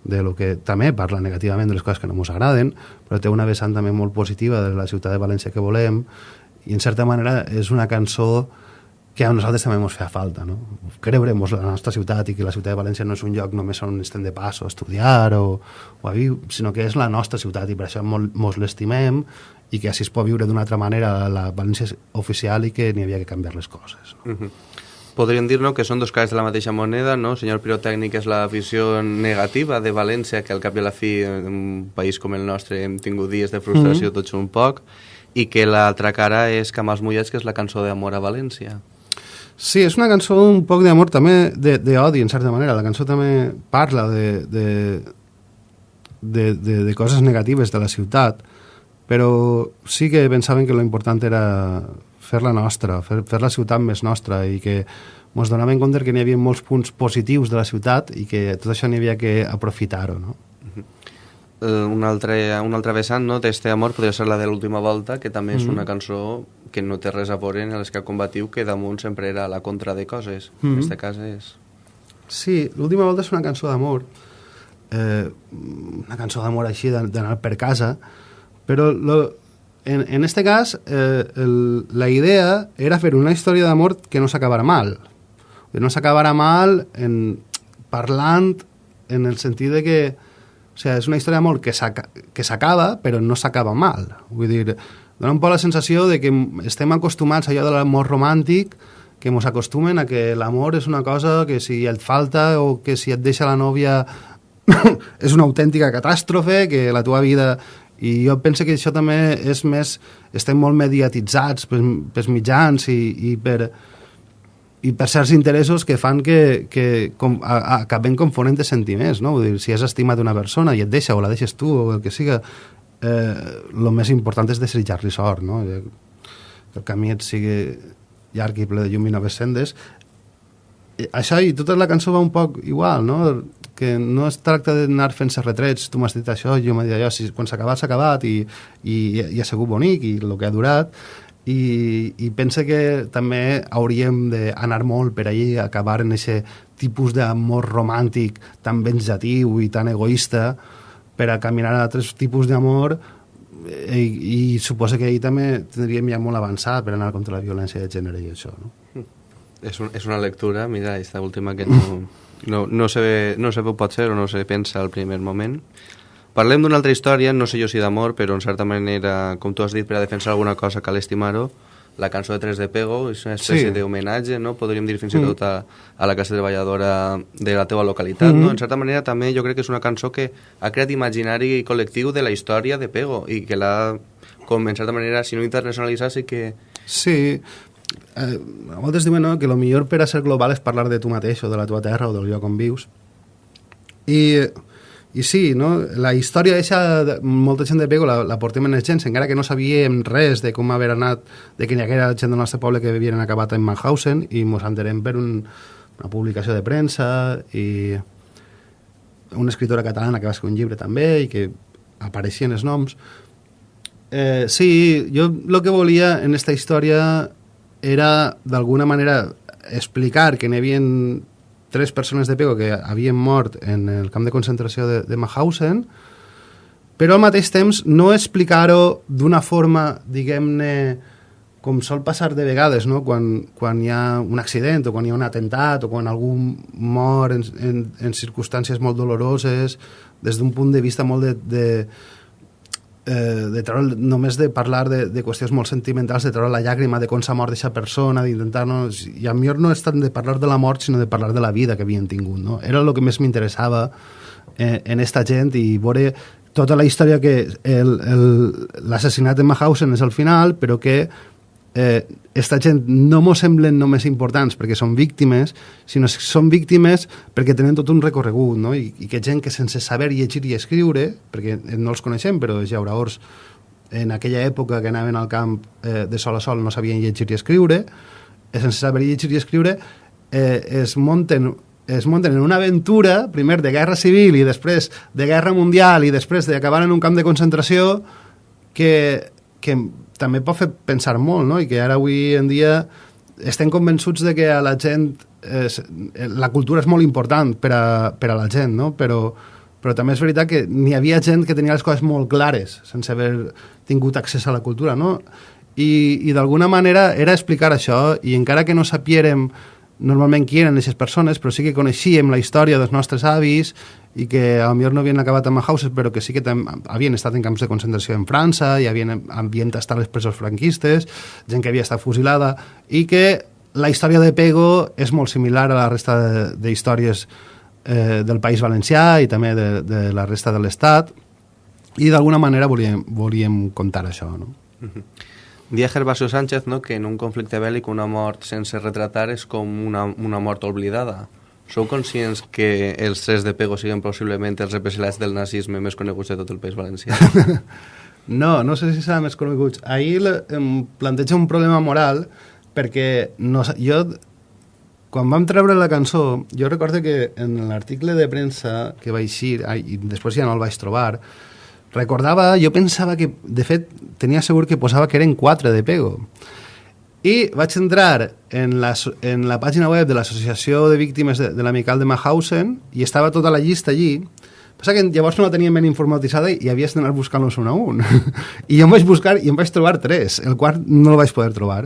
de lo que també parla negativament de les coses que no ens agraden, però té una vessant també molt positiva de la ciutat de València que volem i en certa manera és una cançó que a nosaltres també ens fa falta, no? Creure-nos la nostra ciutat i que la ciutat de València no és un lloc només on estem de pas o a estudiar o, o a viure, sinó que és la nostra ciutat i per això ens l'estimem i que així es pot viure d'una altra manera la València oficial i que n'hi havia que canviar les coses. No? Uh -huh. Podríem dir no, que són dos cares de la mateixa moneda, no? Senyor pirotècnic és la visió negativa de València, que al cap i a la fi, en un país com el nostre, hem tingut dies de frustració uh -huh. tots un poc, i que l'altra cara és Camals Mullets, que és la cançó d'amor a València. Sí, és una cançó un poc d'amor també, d'odi, en certa manera. La cançó també parla de, de, de, de, de coses negatives de la ciutat, però sí que pensaven que lo important era fer-la nostra, fer, fer la ciutat més nostra i que ens donaven compte que n'hi havia molts punts positius de la ciutat i que tot això n'hi havia que aprofitar-ho, no? Uh, un, altre, un altre vessant no, d'este amor podria ser la de l'última volta, que també és mm -hmm. una cançó que no té res a veure en les que combatiu, que damunt sempre era la contra de coses. Mm -hmm. En aquest cas és... Sí, l'última volta és una cançó d'amor, eh, una cançó d'amor així, d'anar per casa, però lo, en, en este cas eh, el, la idea era fer una història d'amor que no s'acabara mal. Que no s'acabara mal en, parlant en el sentit de que o sigui, és una història d'amor que s'acaba, però no s'acaba mal. Vull dir, dona un poc la sensació de que estem acostumats a allò de l'amor romàntic, que ens acostumen a que l'amor és una cosa que si et falta o que si et deixa la nòvia [coughs] és una autèntica catàstrofe, que la teva vida... I jo penso que això també és més... Estem molt mediatitzats pels, pels mitjans i, i per i per certs interessos que fan que, que com, a, a, acabem confonent de sentiments, no? Vull dir, si has estimat una persona i et deixa o la deixes tu o el que siga, eh, més important és desitjar-li sort, no? Que el camí et sigui llarg i ple de llum i noves sendes. I això i tota la cançó va un poc igual, no? Que no es tracta d'anar fent-se retrets, tu m'has dit això, jo m'he dit allò, si, quan s'ha acabat, s'ha acabat i, i, i ha sigut bonic i el que ha durat, i, i pensa que també hauríem d'anar molt per allí, acabar en aquest tipus d'amor romàntic tan venjatiu i tan egoista per a caminar a altres tipus d'amor i, i suposa que ahir també tindríem ja molt avançat per anar contra la violència de gènere i això, no? És, un, és una lectura, mira, aquesta última que no, [laughs] no, no, se, no se pot ser o no se pensa al primer moment, Parlem d'una altra història, no sé jo si d'amor, però en certa manera, com tu has dit, per a defensar alguna cosa cal estimar-ho, la cançó de Tres de Pego és una espècie sí. d'homenatge, no? podríem dir fins i mm. tot a, a la classe treballadora de la teva localitat. Mm -hmm. no? En certa manera també jo crec que és una cançó que ha creat imaginari col·lectiu de la història de Pego i que l'ha, com en certa manera, si no internacionalitzat, sí que... Sí, eh, a voltes diuen no, que el millor per a ser global és parlar de tu mateix o de la teva terra o del lloc on vius. I i sí, no? la història d'aquesta, molta gent de Pego la, la portem en gens, encara que no sabíem res de com haver anat, de que n'hi haguera gent del nostre poble que havien acabat en Mannhausen, i ens entenem per un, una publicació de premsa i una escritora catalana que va escriure un llibre també i que apareixien els noms. Eh, sí, jo el que volia en aquesta història era d'alguna manera explicar que n'hi havia tres persones de Pego que havien mort en el camp de concentració de, de Mauthausen, però al mateix temps no explicar-ho d'una forma, diguem-ne, com sol passar de vegades, no? quan, quan hi ha un accident o quan hi ha un atemptat o quan algú mor en, en, en circumstàncies molt doloroses, des d'un punt de vista molt de, de, eh, de treure, només de parlar de, de qüestions molt sentimentals, de treure la llàgrima de com s'ha mort d'aquesta persona, d'intentar... No, I a millor no és tant de parlar de la mort, sinó de parlar de la vida que havien tingut. No? Era el que més m'interessava eh, en esta gent i veure tota la història que l'assassinat de Mahausen és al final, però que eh, esta gent no mos semblen només importants perquè són víctimes, sinó que són víctimes perquè tenen tot un recorregut, no? I, i que gent que sense saber llegir i escriure, perquè no els coneixem, però els llauraors en aquella època que anaven al camp eh, de sol a sol no sabien llegir i escriure, eh, sense saber llegir i escriure, eh, es munten es munten en una aventura, primer de guerra civil i després de guerra mundial i després d'acabar en un camp de concentració que, que també pot fer pensar molt, no? I que ara avui en dia estem convençuts de que a la gent és, la cultura és molt important per a, per a la gent, no? Però, però també és veritat que n'hi havia gent que tenia les coses molt clares sense haver tingut accés a la cultura, no? I, i d'alguna manera era explicar això i encara que no sapiérem normalment qui eren aquestes persones, però sí que coneixíem la història dels nostres avis i que a millor no havien acabat a Mahauses, però que sí que havien estat en camps de concentració en França i havien, havien estat les presos franquistes, gent que havia estat fusilada, i que la història de Pego és molt similar a la resta d'històries eh, del País Valencià i també de, de la resta de l'Estat, i d'alguna manera volíem, volíem contar això, no? Mm -hmm. Dia Gervasio Sánchez no, que en un conflicte bèl·lic una mort sense retratar és com una, una mort oblidada. Sou conscients que els tres de Pego siguen possiblement els represaliats del nazisme més coneguts de tot el País Valencià? [laughs] No, no sé si serà més coneguts. Ahir em planteja un problema moral perquè no, jo, quan vam treure la cançó, jo recordo que en l'article de premsa que va eixir, ai, i després ja no el vaig trobar, recordava, jo pensava que, de fet, tenia segur que posava que eren quatre de Pego. I vaig entrar en la, en la pàgina web de l'Associació de Víctimes de, de l'Amical de Mahausen i estava tota la llista allí. Passa que llavors no la tenia ben informatitzada i havies d'anar buscant-los un a un. [laughs] I jo em vaig buscar i em vaig trobar tres. El quart no el vaig poder trobar.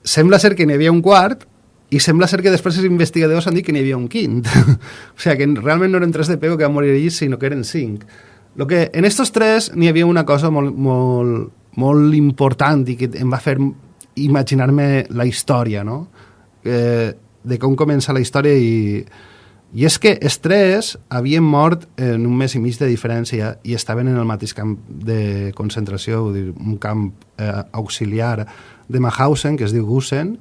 Sembla ser que n'hi havia un quart i sembla ser que després els investigadors han dit que n'hi havia un quint. [laughs] o sigui que realment no eren tres de Pego que van morir allí, sinó que eren cinc. Lo que, en estos tres n'hi havia una cosa molt, molt, molt important i que em va fer imaginar-me la història, no? Eh, de com comença la història i, i és que els tres havien mort en un mes i mig de diferència i estaven en el mateix camp de concentració, dir, un camp eh, auxiliar de Mahausen, que es diu Gusen,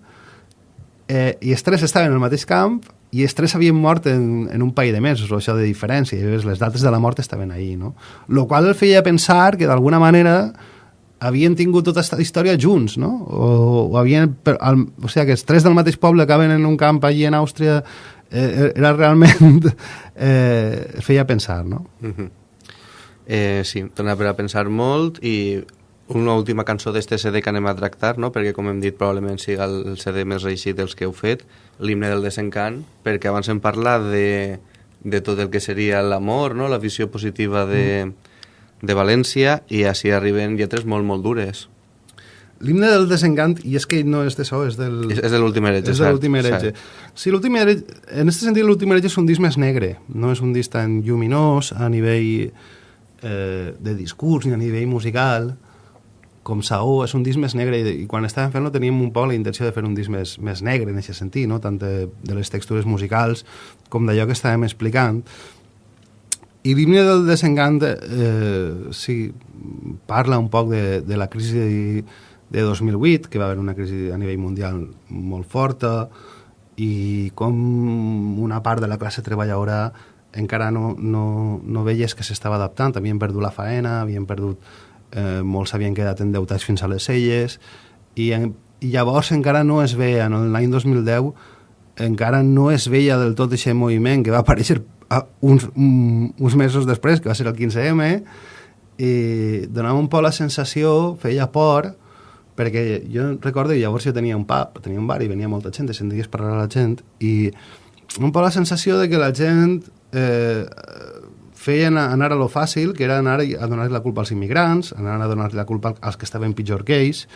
eh, i els tres estaven en el mateix camp i els tres havien mort en, en un parell de mesos, o això de diferència, i les dates de la mort estaven ahí, no? Lo qual el feia pensar que d'alguna manera havien tingut tota aquesta història junts, no? O, o havien... per- al- O sigui, que els tres del mateix poble acaben en un camp allí en Àustria eh, era realment... [laughs] Eh, feia pensar, no? Mhm. eh, sí, dona per a pensar molt i una última cançó d'este CD que anem a tractar, no? perquè com hem dit probablement siga el CD més reeixit dels que heu fet, l'himne del desencant, perquè abans hem parlat de, de tot el que seria l'amor, no? la visió positiva de, de València i així arriben lletres molt, molt dures. L'himne del desencant, i és que no és de so, és del... És, és de l'últim heretge, És de l'últim heretge. Sí, l'últim heretge, en aquest sentit l'últim heretge és un disc més negre, no és un disc tan lluminós a nivell eh, de discurs ni a nivell musical com Saó, és un disc més negre i, i quan estàvem fent-lo teníem un poc la intenció de fer un disc més, més negre en aquest sentit, no? tant de, de les textures musicals com d'allò que estàvem explicant. I l'himne del desencant eh, sí, parla un poc de, de la crisi de, de 2008, que va haver una crisi a nivell mundial molt forta, i com una part de la classe treballadora encara no, no, no veies que s'estava adaptant, havien perdut la faena, havien perdut, eh, molts havien quedat endeutats fins a les celles, i, en, i llavors encara no es veia, en l'any 2010, encara no es veia del tot aquest moviment que va aparèixer a uns, un, uns mesos després, que va ser el 15M, i donava un poc la sensació, feia por, perquè jo recordo llavors jo tenia un pub, tenia un bar i venia molta gent, i senties parlar a la gent, i un poc la sensació de que la gent eh, feien anar a lo fàcil, que era anar a donar la culpa als immigrants, anar a donar la culpa als que estaven pitjor que ells,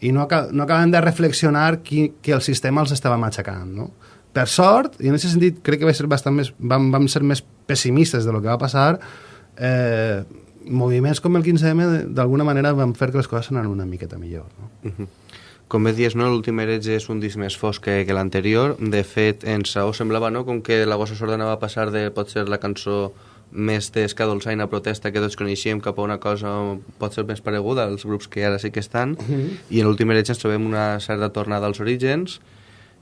i no, no acaben de reflexionar qui, que el sistema els estava matxacant, no? Per sort, i en aquest sentit crec que va ser bastant més, vam, vam ser més pessimistes de lo que va passar, eh, moviments com el 15M d'alguna manera van fer que les coses anaven una miqueta millor. No? Mhm. Com bé dius, no? l'últim heretge és un disc més fosc que, que l'anterior. De fet, en Saó semblava no? com que la Gossa Sorda anava a passar de potser la cançó més d'esca dolçaina protesta que tots coneixíem cap a una cosa pot ser més pareguda als grups que ara sí que estan i en l'últim heretge ens trobem una certa tornada als orígens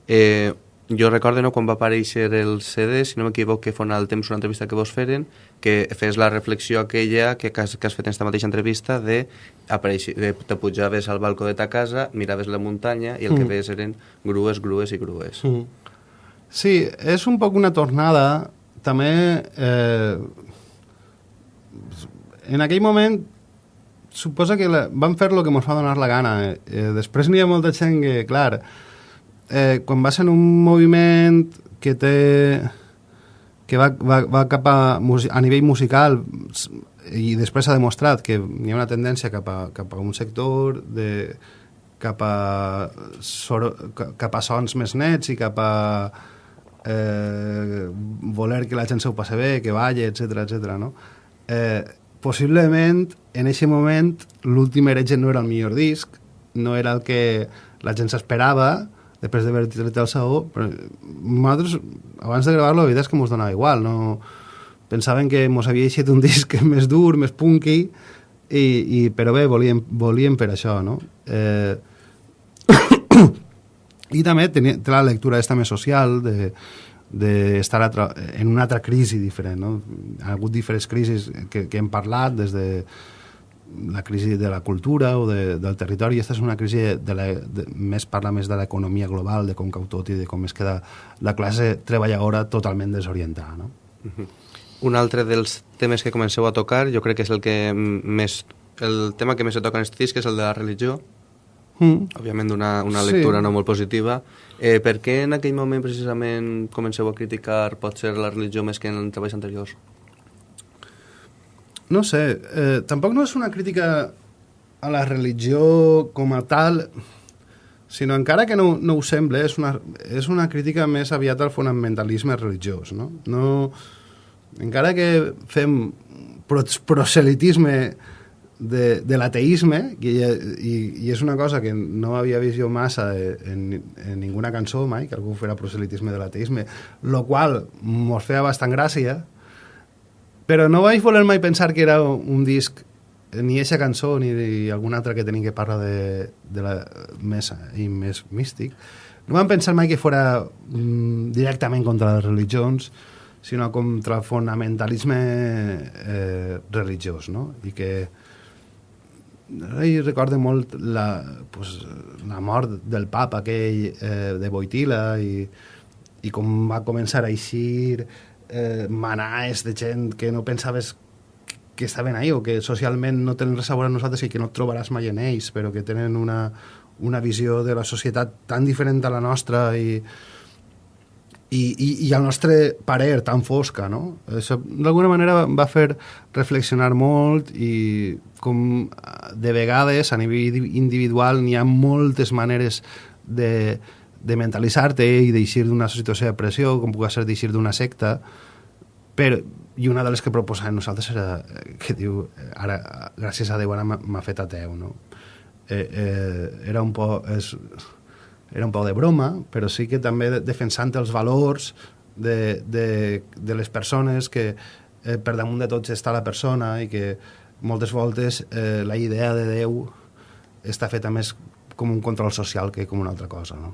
eh, jo recordo no, quan va aparèixer el CD, si no m'equivoco, que fa el temps una entrevista que vos feren, que fes la reflexió aquella que, que, has, que has fet en aquesta mateixa entrevista de, apareixi, de te pujaves al balcó de ta casa, miraves la muntanya i el que Mm. veies eren grues, grues i grues. Mm. Sí, és un poc una tornada. També, eh, en aquell moment, suposa que la, vam fer el que ens va donar la gana. Eh, després n'hi ha molta gent que, clar, eh, quan vas en un moviment que té que va, va, va cap a, a nivell musical i després s'ha demostrat que hi ha una tendència cap a, cap a un sector de, cap a, soro, ca- cap a sons més nets i cap a eh, voler que la gent s'ho passi bé, que balli, etc etc. no? Eh, possiblement, en aquest moment, l'últim heretge no era el millor disc, no era el que la gent s'esperava, després d'haver tret el saó, però nosaltres, abans de gravar-lo, la veritat és que mos donava igual, no... Pensaven que mos havia eixit un [laughs] disc més dur, més punky, I, i, però bé, volíem, volíem per això, no? Eh, [coughs] I també tenia, té la lectura aquesta més social de d'estar en una altra crisi diferent. No? Ha hagut diferents crisis que, que hem parlat, des de la crisi de la cultura o de, del territori, aquesta és una crisi de la, de, més parla més de l'economia global, de com cau tot i de com es queda la classe treballadora totalment desorientada. No? Uh -huh. Un altre dels temes que comenceu a tocar, jo crec que és el que més el tema que més se toca en aquest disc és el de la religió, mm. òbviament una, una lectura sí. no molt positiva. Eh, per què en aquell moment precisament comenceu a criticar potser la religió més que en treballs anteriors? No sé, eh, tampoc no és una crítica a la religió com a tal, sinó encara que no, no ho sembla, és una, és una crítica més aviat al fonamentalisme religiós. No? No, encara que fem proselitisme de, de l'ateisme, i, i, i és una cosa que no havia vist jo massa en, en ninguna cançó mai, que algú fera proselitisme de l'ateisme, lo qual mos feia bastant gràcia, però no vaig voler mai pensar que era un disc ni aquesta cançó ni alguna altra que tenim que parla de, de la més, i més místic. No vam pensar mai que fora mm, directament contra les religions, sinó contra el fonamentalisme eh, religiós, no? I que i recordo molt la, pues, la mort del papa aquell eh, de Boitila i, i com va començar a eixir eh, manaes de gent que no pensaves que estaven ahí o que socialment no tenen res a veure amb nosaltres i que no et trobaràs mai en ells, però que tenen una, una visió de la societat tan diferent a la nostra i, i, i, i el nostre parer tan fosca, no? Això d'alguna manera va fer reflexionar molt i com de vegades a nivell individual n'hi ha moltes maneres de, de mentalitzar-te i d'eixir d'una situació de pressió, com puc ser d'eixir d'una secta, però, i una de les que proposàvem nosaltres era que diu, ara, gràcies a Déu, ara m'ha fet ateu, no? Eh, eh, era un poc... És, era un poc de broma, però sí que també defensant els valors de, de, de les persones que eh, per damunt de tots està la persona i que moltes voltes eh, la idea de Déu està feta més com un control social que com una altra cosa, no?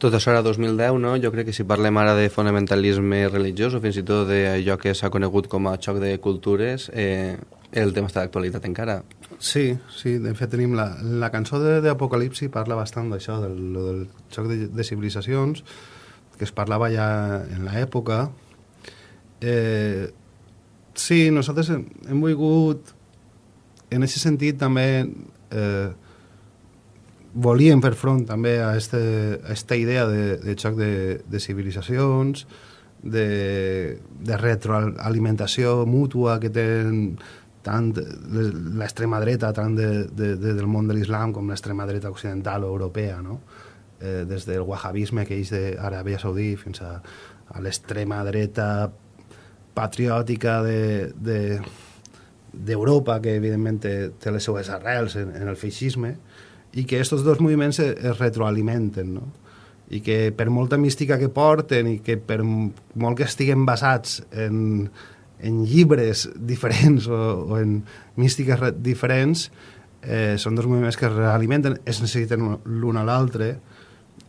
Tot això era 2010, no? Jo crec que si parlem ara de fonamentalisme religiós o fins i tot d'allò que s'ha conegut com a xoc de cultures, eh, el tema està d'actualitat encara. Sí, sí, de fet tenim la, la cançó d'Apocalipsi parla bastant d'això, del, del xoc de, de civilitzacions, que es parlava ja en l'època. Eh, Sí, nosaltres hem, hem volgut, en aquest sentit també, eh, volíem fer front també a aquesta idea de, de xoc de, de civilitzacions, de, de retroalimentació mútua que tenen tant l'extrema dreta tant de, de, de, del món de l'islam com l'extrema dreta occidental o europea, no? eh, des del wahhabisme que és d'Aràbia Saudí fins a, a l'extrema dreta patriòtica d'Europa, de, de, que evidentment té, té les seues arrels en, en el feixisme, i que aquests dos moviments es, es retroalimenten, no? i que per molta mística que porten i que per molt que estiguen basats en, en llibres diferents o, o en místiques diferents, eh, són dos moviments que es realimenten, es necessiten l'un a l'altre,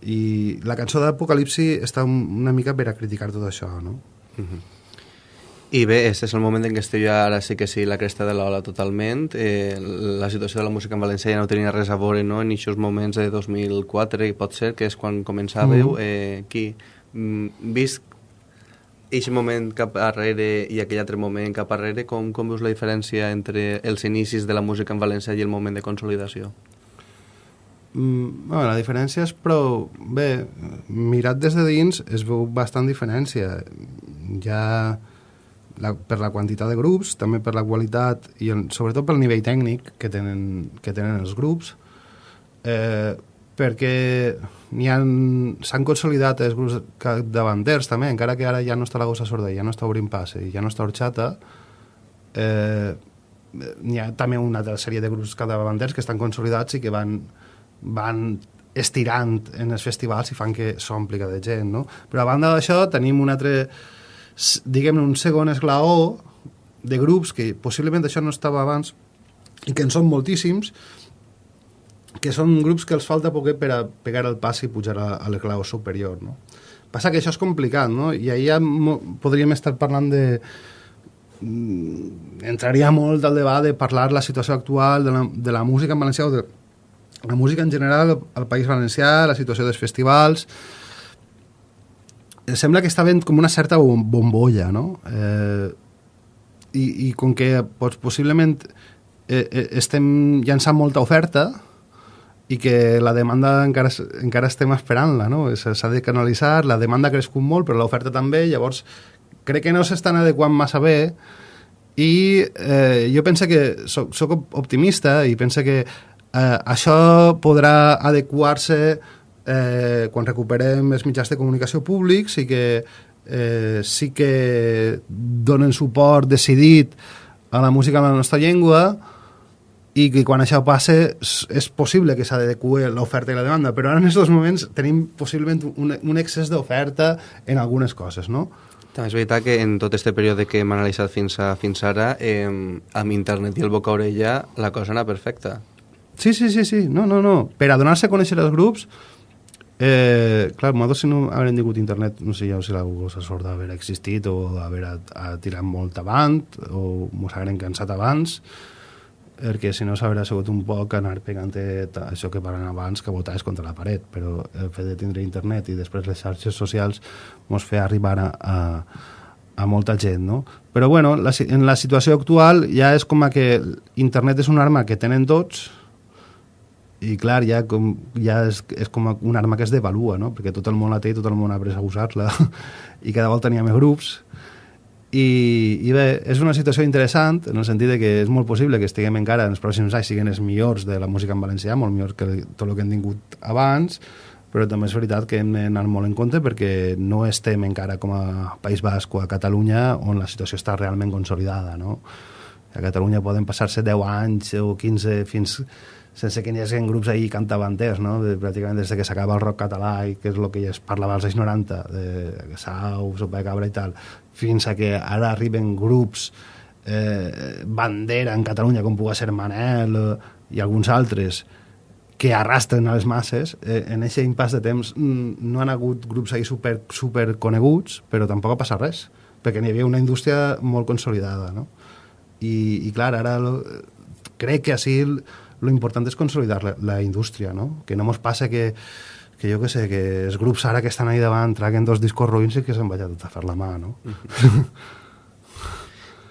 i la cançó d'Apocalipsi està una mica per a criticar tot això, no? Uh -huh. I bé, este és el moment en què estic jo ara sí que sí la cresta de l'ola totalment. Eh, la situació de la música en valencià ja no tenia res a veure no? en aquests moments de 2004, i pot ser, que és quan començàveu. Mm. Eh, qui, mm, vist aquest moment cap arrere i aquell altre moment cap arrere, com, com veus la diferència entre els inicis de la música en valencià i el moment de consolidació? Mm, bueno, la diferència és prou... Bé, mirat des de dins es veu bastant diferència. Ja la, per la quantitat de grups, també per la qualitat i el, sobretot pel nivell tècnic que tenen, que tenen els grups, eh, perquè s'han consolidat els grups davanters també, encara que ara ja no està la gossa sorda, ja no està obrint passe ja no està orxata, eh, n'hi ha també una altra sèrie de grups davanters que estan consolidats i que van, van estirant en els festivals i fan que s'ompli cada gent, no? Però a banda d'això tenim un altre diguem un segon esglaó de grups que possiblement això no estava abans i que en són moltíssims que són grups que els falta poquet per a pegar el pas i pujar a, a l'eclau superior, no? Passa que això és complicat, no? I ahir ja podríem estar parlant de... Mm, entraria molt al debat de parlar la situació actual de la, de la música en valencià o de la música en general al País Valencià, la situació dels festivals... Sembla que està ben com una certa bombolla, no? Eh, i, I com que pues, possiblement eh, eh, estem llançant molta oferta, i que la demanda encara, encara estem esperant-la, no? S'ha de canalitzar, la demanda ha crescut molt, però l'oferta també, llavors crec que no s'estan adequant massa bé i eh, jo penso que soc, soc optimista i penso que eh, això podrà adequar-se eh, quan recuperem els mitjans de comunicació públics i que eh, sí que donen suport decidit a la música en la nostra llengua, i que quan això passe és possible que s'adequi l'oferta i la demanda, però ara en aquests moments tenim possiblement un, un excés d'oferta en algunes coses, no? També és veritat que en tot aquest període que hem analitzat fins, a, fins ara, eh, amb internet i el boca orella, la cosa anava perfecta. Sí, sí, sí, sí, no, no, no. Per a donar-se a conèixer els grups, eh, clar, nosaltres si no haurem tingut internet, no sé ja si la cosa sorda haver existit o haver a, a tirat molt avant, o ens haguem cansat abans, perquè si no s'haurà sigut un poc anar pegant això que parlen abans, que votaves contra la paret, però el fet de tindre internet i després les xarxes socials ens fa arribar a, a, a molta gent, no? Però bueno, la, en la situació actual ja és com que internet és una arma que tenen tots i clar, ja, com, ja és, és com una arma que es devalua, no? perquè tot el món la té i tot el món ha après a usar-la [laughs] i cada volta n'hi ha més grups i, i bé, és una situació interessant en el sentit de que és molt possible que estiguem encara en els pròxims anys siguin els millors de la música en valencià, molt millors que tot el que hem tingut abans, però també és veritat que hem d'anar molt en compte perquè no estem encara com a País Basc o a Catalunya on la situació està realment consolidada, no? A Catalunya poden passar-se 10 anys o 15 fins sense que n'hi hagi grups ahir cantavanters, no? Pràcticament des de que s'acaba el rock català i que és el que ja es parlava als anys 90, de Sau, Sopa de Cabra i tal, fins a que ara arriben grups eh, bandera en Catalunya, com pugui ser Manel eh, i alguns altres, que arrastren a les masses, eh, en aquest impàs de temps mm, no han hagut grups ahí super, super coneguts, però tampoc ha passat res, perquè n'hi havia una indústria molt consolidada, no? I, i clar, ara lo, crec que així lo important és consolidar la, la indústria, no? Que no mos passa que que jo que sé, que els grups ara que estan ahí davant traguen dos discos ruïns i que se'n vaya tot a fer la mà, no? [laughs]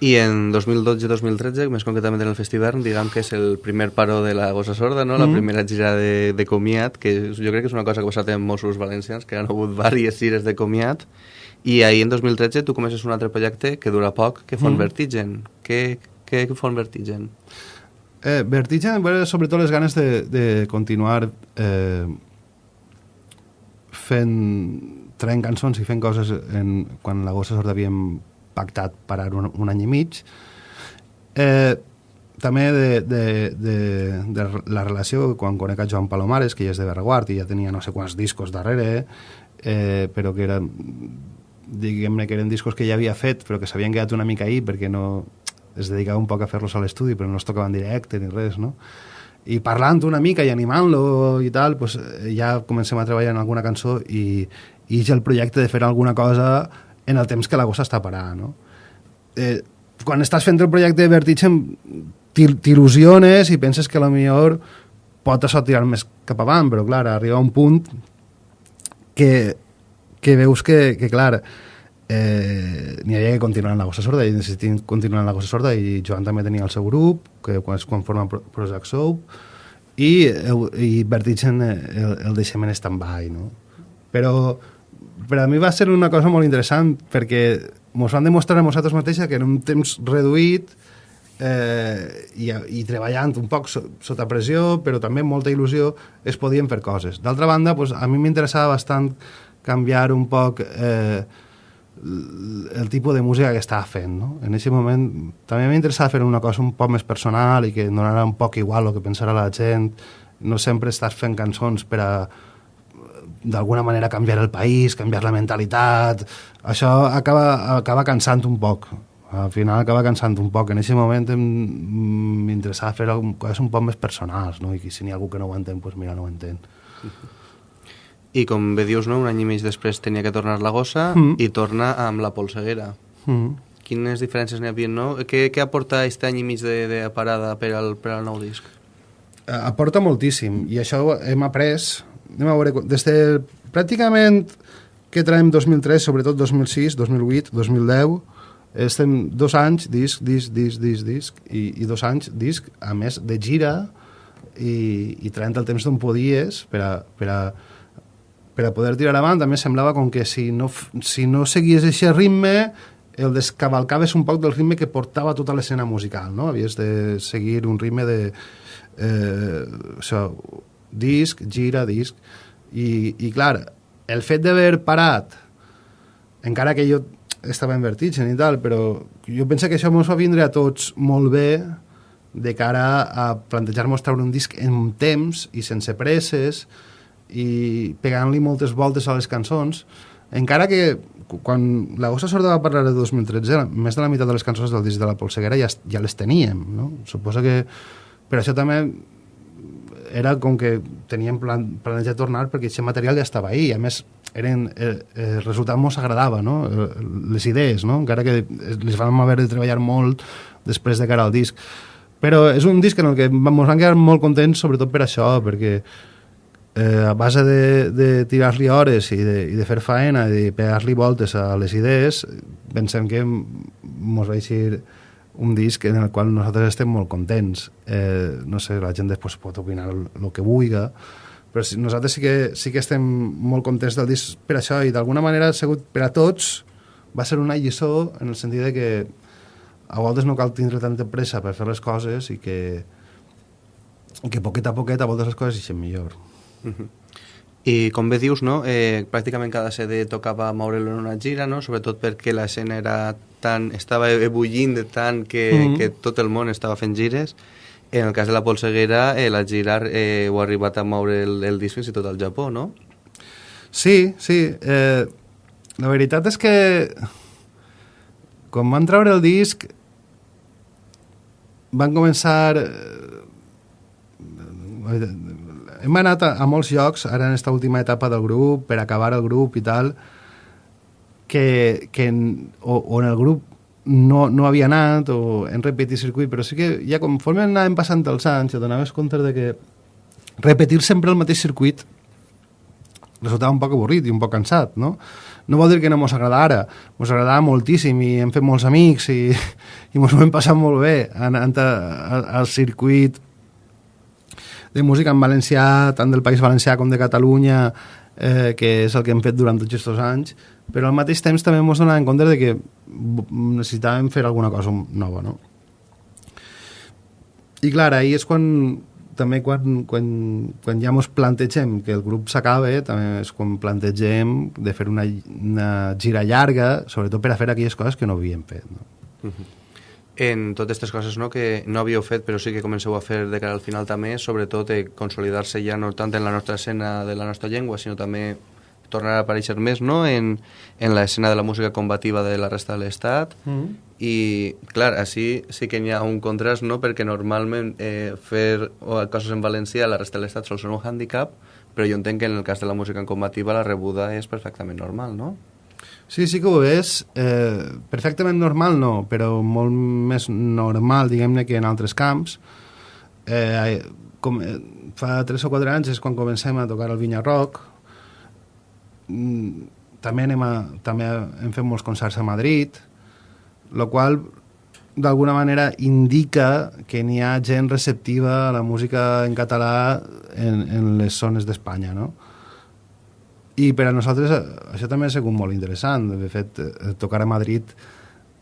I en 2012-2013, més concretament en el festival, diguem que és el primer paro de la Gossa Sorda, no? la mm. primera gira de, de comiat, que jo crec que és una cosa que ha passat en Mossos valencians, que han hagut diverses gires de comiat, i ahir en 2013 tu comences un altre projecte que dura poc, que Font mm. Vertigen. Què, què Font Vertigen? Eh, Vertigen, sobretot les ganes de, de continuar eh, fent traient cançons i fent coses en, quan la Gossa Sorda havíem pactat parar un, un any i mig. Eh, també de, de, de, de la relació quan conec a Joan Palomares que ja és de Berguart i ja tenia no sé quants discos darrere eh, però que eren diguem-ne que eren discos que ja havia fet però que s'havien quedat una mica ahí perquè no es dedicava un poc a fer-los a l'estudi però no es tocaven directe ni res no? i parlant una mica i animant-lo i tal, pues, eh, ja comencem a treballar en alguna cançó i, i és el projecte de fer alguna cosa en el temps que la gossa està parada, no? Eh, quan estàs fent el projecte de Vertigen t'il·lusiones i penses que a millor pot això tirar més cap avant, però clar, arriba un punt que, que veus que, que clar, eh, n'hi havia que continuar la Gossa Sorda i necessitin continuar la Gossa Sorda i Joan també tenia el seu grup que quan, quan forma Prozac Soap i, i Vertigen eh, el, el deixem en stand-by no? però per a mi va ser una cosa molt interessant perquè ens van demostrar a nosaltres mateixes que en un temps reduït eh, i, i treballant un poc so, sota pressió, però també amb molta il·lusió, es podien fer coses. D'altra banda, pues, a mi m'interessava bastant canviar un poc eh, el tipus de música que estava fent. No? En aquest moment també m'interessava fer una cosa un poc més personal i que donarà un poc igual el que pensarà la gent. No sempre estàs fent cançons per a d'alguna manera canviar el país, canviar la mentalitat... Això acaba, acaba cansant un poc. Al final acaba cansant un poc. En aquest moment m'interessava fer coses un poc més personals, no? I si n'hi ha algú que no ho entén, doncs mira, no ho entén. [laughs] I com bé dius, no? un any i mig després tenia que tornar la gossa Mm. i torna amb la polseguera. Mm. Quines diferències n'hi havia, no? Què, què aporta aquest any i mig de, de parada per al, per al nou disc? Eh, aporta moltíssim i això hem après anem a veure, des de pràcticament que traiem 2003, sobretot 2006, 2008, 2010 estem dos anys disc, disc, disc, disc, disc i, i dos anys disc, a més de gira i, i traient el temps d'on podies per a, per a, per a poder tirar avant, també semblava com que si no, si no seguies aquest ritme el descavalcaves un poc del ritme que portava tota l'escena musical, no? Havies de seguir un ritme de eh, això, disc, gira, disc i, i clar, el fet d'haver parat encara que jo estava en vertigen i tal, però jo penso que això ens va vindre a tots molt bé de cara a plantejar-nos treure un disc en temps i sense presses i pegant-li moltes voltes a les cançons encara que quan la Gossa Sorda va parlar de 2013 més de la meitat de les cançons del disc de la Polseguera ja, ja les teníem no? suposo que per això també era com que teníem plan, planejat tornar perquè aquest material ja estava ahí i a més eren, eh, eh, el resultat mos agradava no? Eh, les idees no? encara que les vam haver de treballar molt després de cara al disc però és un disc en el que ens van quedar molt contents sobretot per això perquè eh, a base de, de tirar-li hores i de, i de fer faena i de pegar-li voltes a les idees pensem que ens va eixir un disc en el qual nosaltres estem molt contents. Eh, no sé, la gent després pot opinar el, el que vulgui, però si, nosaltres sí que, sí que estem molt contents del disc per això i d'alguna manera ha sigut per a tots va ser una lliçó en el sentit de que a voltes no cal tindre tanta pressa per fer les coses i que, que poquet a poquet a voltes les coses eixen millor. I com bé dius, no? eh, pràcticament cada CD tocava moure'l en una gira, no? sobretot perquè l'escena era tan, estava ebullint de tant que, Mhm. que tot el món estava fent gires. En el cas de la Polseguera, eh, la gira eh, ho ha arribat a moure el, el disc fins i tot al Japó, no? Sí, sí. Eh, la veritat és que quan van treure el disc van començar... Hem anat a, a molts llocs, ara en aquesta última etapa del grup, per acabar el grup i tal, que, que en, o, o en el grup no, no havia anat o en repetit circuit, però sí que ja conforme anàvem passant els anys et donaves compte de que repetir sempre el mateix circuit resultava un poc avorrit i un poc cansat, no? No vol dir que no mos agrada ara, mos agradava moltíssim i hem fet molts amics i, [laughs] i mos ho hem passat molt bé anant al circuit de música en valencià, tant del País Valencià com de Catalunya, eh, que és el que hem fet durant tots aquests anys, però al mateix temps també ens donàvem compte de que necessitàvem fer alguna cosa nova, no? I clar, ahir és quan també quan, quan, quan ja ens plantegem que el grup s'acaba, també és quan plantegem de fer una, una gira llarga, sobretot per a fer aquelles coses que no havíem fet. No? En totes aquestes coses no, que no havíeu fet, però sí que comenceu a fer de cara al final també, sobretot eh, consolidar-se ja no tant en la nostra escena de la nostra llengua, sinó també tornar a aparèixer més no? en, en l'escena de la música combativa de la resta de l'Estat. Mm. I, clar, així sí que hi ha un contrast, no?, perquè normalment eh, fer coses en valencià a la resta de l'Estat sol ser un hàndicap, però jo entenc que en el cas de la música combativa la rebuda és perfectament normal, no? Sí, sí que ho és. Eh, perfectament normal no, però molt més normal, diguem-ne, que en altres camps. Eh, com, eh, fa 3 o 4 anys és quan comencem a tocar el Vinya Rock. Mm, també, anem a, també hem fet molts concerts a Madrid, el qual d'alguna manera indica que n'hi ha gent receptiva a la música en català en, en les zones d'Espanya, no? I per a nosaltres eh, això també ha sigut molt interessant. De fet, eh, tocar a Madrid,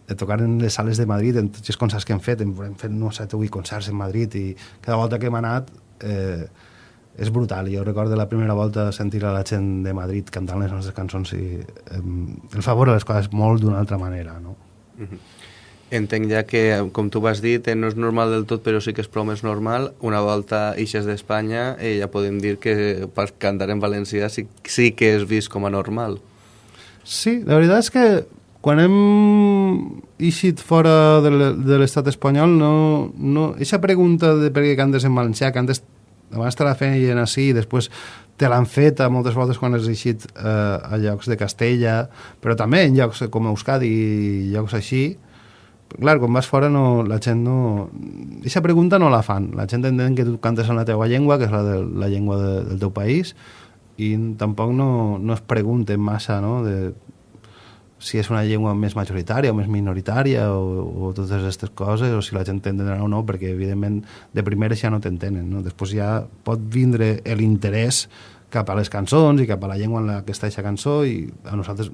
eh, tocar en les sales de Madrid, en tots els concerts que hem fet, hem, fet no, 7 o 8 concerts en Madrid i cada volta que hem anat eh, és brutal. Jo recordo la primera volta sentir a la gent de Madrid cantant les nostres cançons i eh, el favor a les coses molt d'una altra manera, no? Entenc ja que, com tu vas dir, no és normal del tot, però sí que és prou més normal. Una volta ixes d'Espanya, eh, ja podem dir que per cantar en valencià sí, sí que és vist com a normal. Sí, la veritat és que quan hem eixit fora de l'estat espanyol, no, no, eixa pregunta de per què cantes en valencià, que antes abans te la feien així i després te l'han fet moltes voltes quan has eixit eh, a llocs de Castella, però també en llocs com Euskadi i llocs així, clar, quan vas fora no, la gent no... Aquesta pregunta no la fan. La gent entén que tu cantes en la teva llengua, que és la, de, la llengua de, del teu país, i tampoc no, no es pregunten massa no? de si és una llengua més majoritària o més minoritària o, o totes aquestes coses, o si la gent t'entendrà o no, perquè evidentment de primeres ja no t'entenen. No? Després ja pot vindre l'interès cap a les cançons i cap a la llengua en la que està aquesta cançó i a nosaltres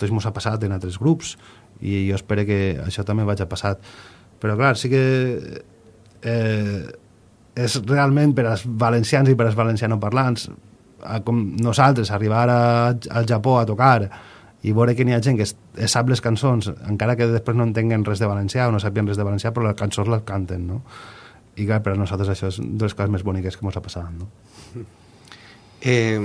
tots ens ha passat en altres grups i jo espero que això també vagi passat. Però clar, sí que eh, és realment per als valencians i per als valencianoparlants a, com nosaltres arribar a, al Japó a tocar i veure que n'hi ha gent que es, es sap les cançons, encara que després no entenguen res de valencià o no sàpien res de valencià, però les cançons les canten, no? I clar, per a nosaltres això és de les coses més boniques que ens ha passat, no? Eh,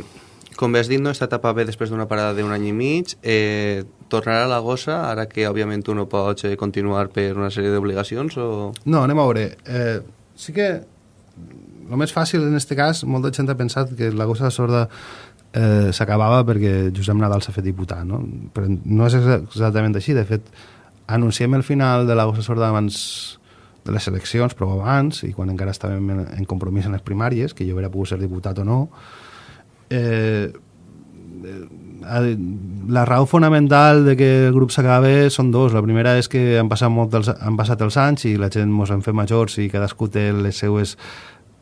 com bé has dit, no, esta etapa ve després d'una parada d'un any i mig. Eh, tornarà a la gossa, ara que, òbviament, tu no pots eh, continuar per una sèrie d'obligacions, o... No, anem a veure. Eh, sí que el més fàcil en aquest cas, molta gent ha pensat que la gossa sorda eh, s'acabava perquè Josep Nadal s'ha fet diputat, no? Però no és exa- exactament així. De fet, anunciem el final de la gossa sorda abans de les eleccions, però abans, i quan encara estàvem en, en compromís en les primàries, que jo hauria pogut ser diputat o no, eh, eh, la raó fonamental de que el grup s'acabe són dos. La primera és que han passat, molt els, han passat els anys i la gent mos hem fet majors i cadascú té les seues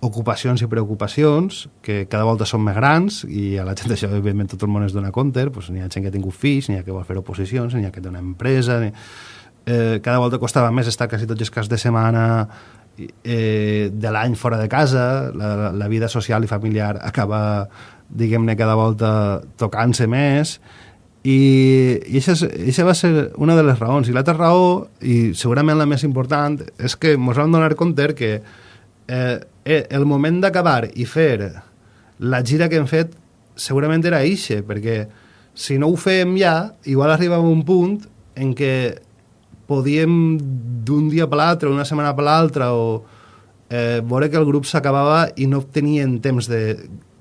ocupacions i preocupacions que cada volta són més grans i a la gent això evidentment tot el món es dona compte pues, n'hi ha gent que ha tingut fills, n'hi ha que vol fer oposicions n'hi ha que té una empresa ni... eh, cada volta costava més estar quasi tots els caps de setmana eh, de l'any fora de casa la, la vida social i familiar acaba diguem-ne cada volta tocant-se més. I, i això, és, això va ser una de les raons. I l'altra raó, i segurament la més important és que ens vam donar compte que eh, eh, el moment d'acabar i fer la gira que hem fet segurament era eixe, perquè si no ho fem ja, igual arribava un punt en què podíem d'un dia per l'altre, una setmana per l'altra, o eh, veure que el grup s'acabava i no tenien temps de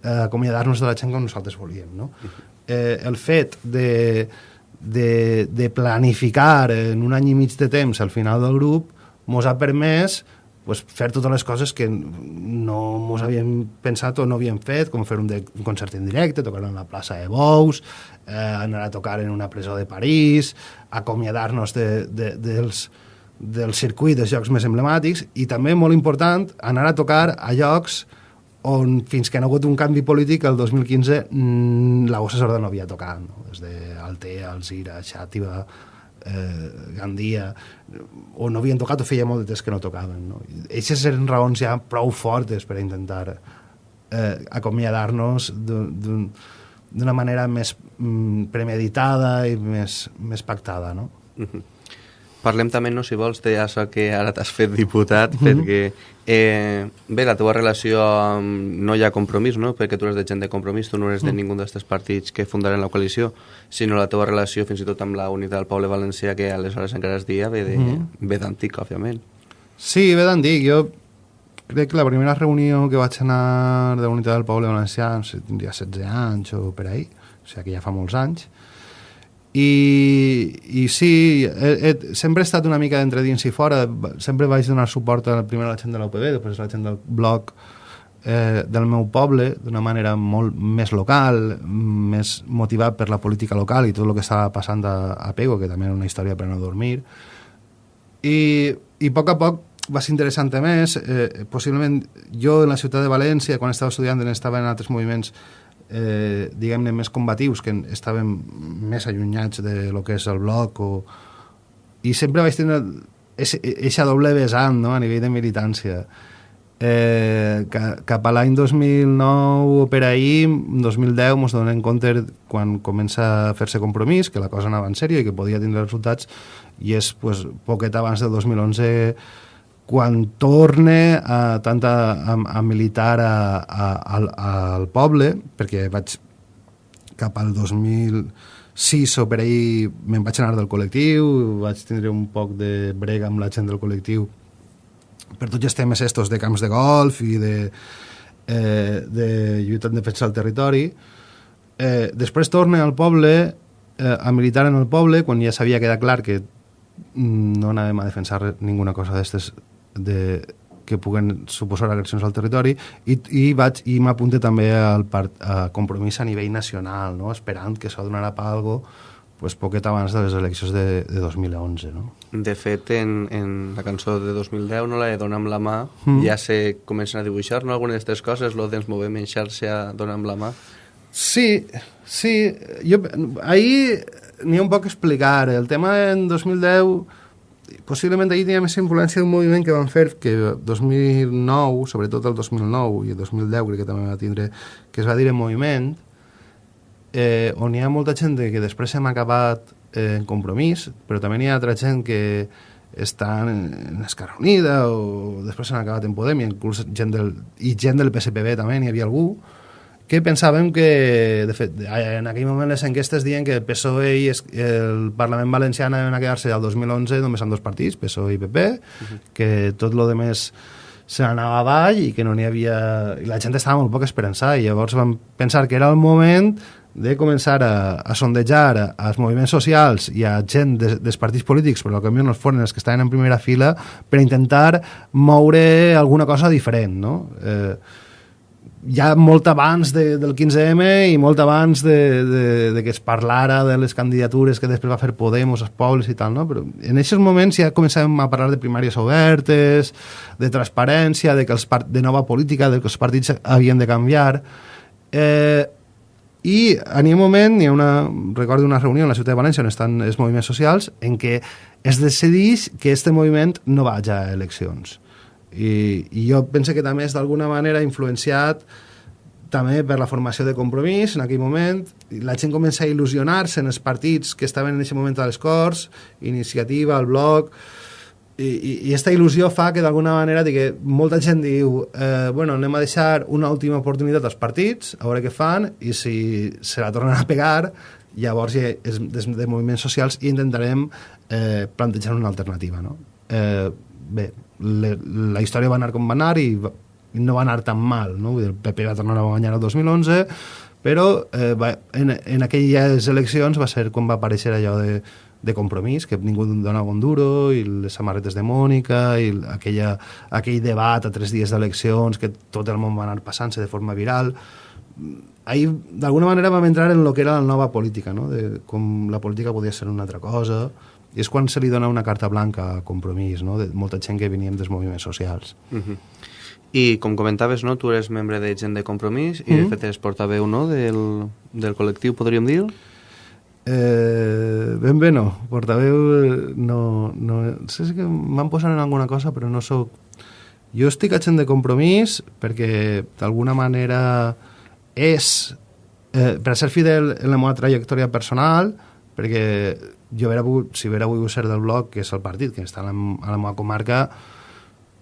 acomiadar-nos de la gent com nosaltres volíem. No? Eh, el fet de, de, de planificar en un any i mig de temps al final del grup mos ha permès pues, fer totes les coses que no mos havíem pensat o no havíem fet, com fer un, de, un concert en directe, tocar en la plaça de Bous, eh, anar a tocar en una presó de París, acomiadar-nos de, de, dels, del circuit dels jocs més emblemàtics i també, molt important, anar a tocar a llocs on fins que no ha hagut un canvi polític el 2015 mmm, la Gossa Sorda no havia tocat no? des d'Altea, Alzira, Xàtiva eh, Gandia o no havien tocat o feia molt de temps que no tocaven no? Eixes eren raons ja prou fortes per intentar eh, acomiadar-nos d'un d'una manera més mm, premeditada i més, més pactada, no? Parlem també, no, si vols, d'això que ara t'has fet diputat, mm -hmm. perquè eh, bé, la teva relació amb... no hi ha compromís, no?, perquè tu eres de gent de compromís, tu no eres de Mm. ningú d'aquests partits que fundaren la coalició, sinó la teva relació fins i tot amb la unitat del poble valencià, que aleshores encara es dia, ve de- Mhm. ve d'antic, òbviament. Sí, bé d'antic. Jo crec que la primera reunió que vaig anar de la Unitat del Poble Valencià, no sé, tindria 16 anys o per ahí, o sigui que ja fa molts anys, i, i sí, he, he, sempre he estat una mica d'entre dins i fora, sempre vaig donar suport a, primer a la gent de l'UPB, després a la gent del bloc eh, del meu poble d'una manera molt més local, més motivat per la política local i tot el que estava passant a, a Pego, que també era una història per no dormir. I, i a poc a poc va ser interessant més. Eh, possiblement jo en la ciutat de València, quan estava estudiant, estava en altres moviments eh, diguem-ne més combatius, que estaven més allunyats de lo que és el bloc o... i sempre vaig tenir eixa doble vessant no? a nivell de militància eh, ca, cap a l'any 2009 o per ahir, 2010 ens donem compte quan comença a fer-se compromís que la cosa anava en sèrio i que podia tindre resultats i és pues, poquet abans del 2011 quan torne a, tant a, a, a militar a, a, al, al poble perquè vaig cap al 2000 sí, so per ahir me'n vaig anar del col·lectiu, vaig tindre un poc de brega amb la gent del col·lectiu per tots els temes estos de camps de golf i de, eh, de lluita en defensa del territori. Eh, després torne al poble eh, a militar en el poble quan ja s'havia quedat clar que mm, no anàvem a defensar ninguna cosa d'estes de, que puguen suposar agressions al territori i, i vaig i m'apunte també al part, a compromís a nivell nacional, no? esperant que això donarà per algo pues, poquet abans de les eleccions de, de 2011. No? De fet, en, en la cançó de 2010, no la de Dona amb la mà, mm. ja se comencen a dibuixar no? algunes d'aquestes coses, lo movem en xarxa, Dona amb la mà. Sí, sí. Jo, ahir n'hi ha un poc a explicar. El tema en 2010 possiblement ahir tenia més influència d'un moviment que van fer que 2009, sobretot el 2009 i el 2010 crec que també va tindre, que es va dir en moviment, eh, on hi ha molta gent que després hem acabat eh, en compromís, però també hi ha altra gent que estan en Esquerra Unida o després s'han acabat en Podem i inclús gent del, i gent del PSPB també n'hi havia algú que pensàvem que, de fet, en aquell moment les enquestes diuen que el PSOE i el Parlament Valencià anaven a quedar-se al 2011 només amb dos partits, PSOE i PP, uh -huh. que tot lo de més se n'anava avall i que no n'hi havia... I la gent estava molt poc esperançada i llavors vam pensar que era el moment de començar a, a sondejar als moviments socials i a gent de, dels partits polítics, però que no foren els que estaven en primera fila, per intentar moure alguna cosa diferent, no? Eh, ja molt abans de, del 15M i molt abans de, de, de que es parlara de les candidatures que després va fer Podemos, els pobles i tal, no? Però en aquests moments ja comencem a parlar de primàries obertes, de transparència, de, que els part... de nova política, de que els partits havien de canviar. Eh, I en un moment hi ha una, recordo una reunió en la ciutat de València on estan els moviments socials en què es decideix que aquest moviment no vagi a eleccions i, i jo penso que també és d'alguna manera influenciat també per la formació de compromís en aquell moment, la gent comença a il·lusionar-se en els partits que estaven en aquest moment a les Corts, Iniciativa, el Bloc, i, i, i aquesta il·lusió fa que d'alguna manera que molta gent diu eh, bueno, anem a deixar una última oportunitat als partits, a veure què fan, i si se la tornen a pegar, llavors és des de moviments socials i intentarem eh, plantejar una alternativa. No? Eh, bé, le, la història va anar com va anar i, i no va anar tan mal, no? Vull dir, el PP va tornar a guanyar el 2011, però eh, va, en, en aquelles eleccions va ser quan va aparèixer allò de, de compromís, que ningú donava un duro, i les samarretes de Mònica, i aquella, aquell debat a tres dies d'eleccions, que tot el món va anar passant-se de forma viral. Ahir, d'alguna manera, vam entrar en el que era la nova política, no? de com la política podia ser una altra cosa, i és quan se li dona una carta blanca a compromís, no? de molta gent que veníem dels moviments socials. Uh -huh. I com comentaves, no? tu eres membre de gent de compromís i uh -huh. de fet eres portaveu no? del, del col·lectiu, podríem dir? Eh, ben bé no, portaveu no, no sé si que m'han posat en alguna cosa però no sóc jo estic a gent de compromís perquè d'alguna manera és eh, per ser fidel en la meva trajectòria personal perquè jo vera pogut, si vera volgut ser del bloc, que és el partit que està a la, a la meva comarca,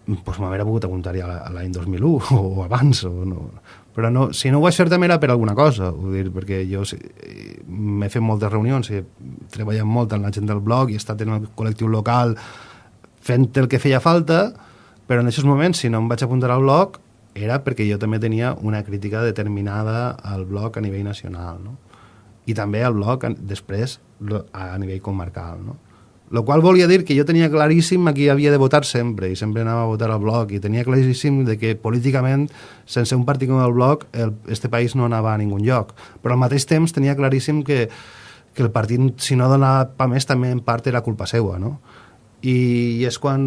doncs m'haguera pogut apuntar ja a l'any 2001 [laughs] o abans, o no. però no, si no ho vaig fer també era per alguna cosa, vull dir, perquè jo m'he fet moltes reunions, he treballat molt en la gent del blog i he estat en el col·lectiu local fent el que feia falta, però en aquests moments, si no em vaig apuntar al blog, era perquè jo també tenia una crítica determinada al blog a nivell nacional, no? I també al blog després a nivell comarcal, no? Lo qual volia dir que jo tenia claríssim a qui havia de votar sempre, i sempre anava a votar al bloc, i tenia claríssim de que políticament, sense un partit com el bloc, el, este país no anava a ningun lloc. Però al mateix temps tenia claríssim que, que el partit, si no donava pa més, també en part era culpa seva, no? I, i és quan,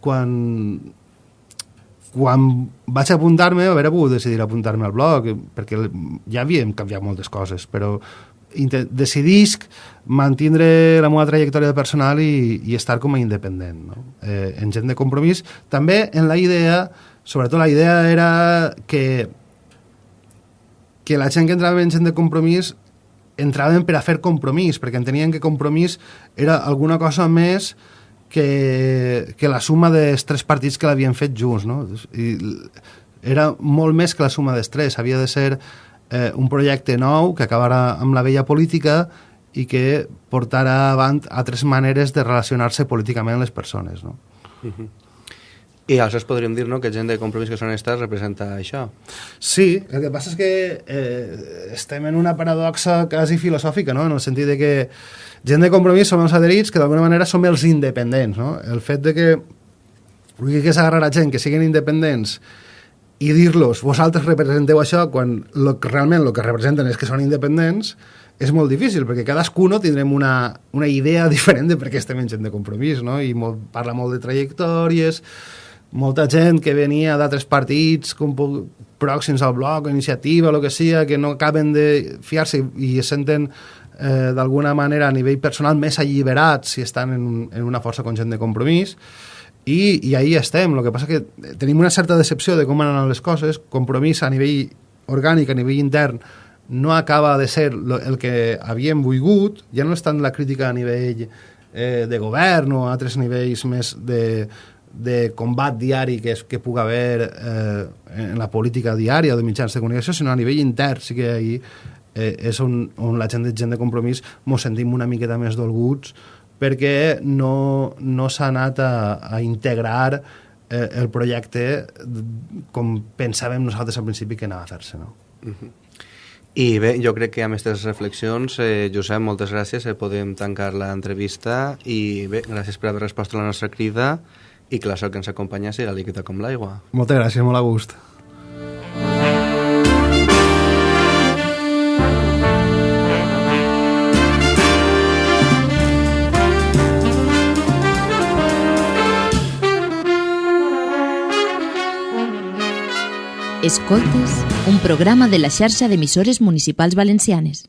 quan quan vaig apuntar-me, haver pogut decidir apuntar-me al blog, perquè ja havíem canviat moltes coses, però decidisc mantindre la meva trajectòria personal i, i estar com a independent, no? eh, en gent de compromís. També en la idea, sobretot la idea era que que la gent que entrava en gent de compromís entraven per a fer compromís, perquè entenien que compromís era alguna cosa més que, que la suma dels tres partits que l'havien fet junts, no? I era molt més que la suma dels tres, havia de ser eh, un projecte nou que acabara amb la vella política i que portarà avant altres maneres de relacionar-se políticament les persones. No? Uh -huh. I aleshores podríem dir no, que gent de compromís que són estats representa això. Sí, el que passa és que eh, estem en una paradoxa quasi filosòfica, no? en el sentit de que gent de compromís som els adherits que d'alguna manera som els independents. No? El fet de que que és agarrar a gent que siguin independents i dir-los, vosaltres representeu això quan lo, realment el que representen és que són independents, és molt difícil, perquè cadascú tindrem una, una idea [laughs] diferent de per què estem en gent de compromís, no? i molt, parla molt de trajectòries, molta gent que venia d'altres partits com pròxims al bloc, iniciativa, el que sigui, que no acaben de fiar-se i es senten eh, d'alguna manera a nivell personal més alliberats si estan en, en una força com gent de compromís, i, i ahí estem. El que passa que tenim una certa decepció de com han les coses, compromís a nivell orgànic, a nivell intern, no acaba de ser el que havíem volgut, ja no és tant la crítica a nivell eh, de govern o a altres nivells més de, de combat diari que, és, que pugui haver eh, en la política diària o de mitjans de comunicació, sinó a nivell intern, sí que ahir eh, és on, on la gent de gent de compromís mos sentim una miqueta més dolguts perquè no, no s'ha anat a, a integrar eh, el projecte com pensàvem nosaltres al principi que anava a fer-se. No? Uh -huh. I bé, jo crec que amb aquestes reflexions, eh, Josep, moltes gràcies, eh, podem tancar l'entrevista i bé, gràcies per haver respost a la nostra crida i que la sort que ens acompanya siga líquida com l'aigua. Moltes gràcies, molt a gust. Escoltes, un programa de la xarxa d'emissores municipals valencianes.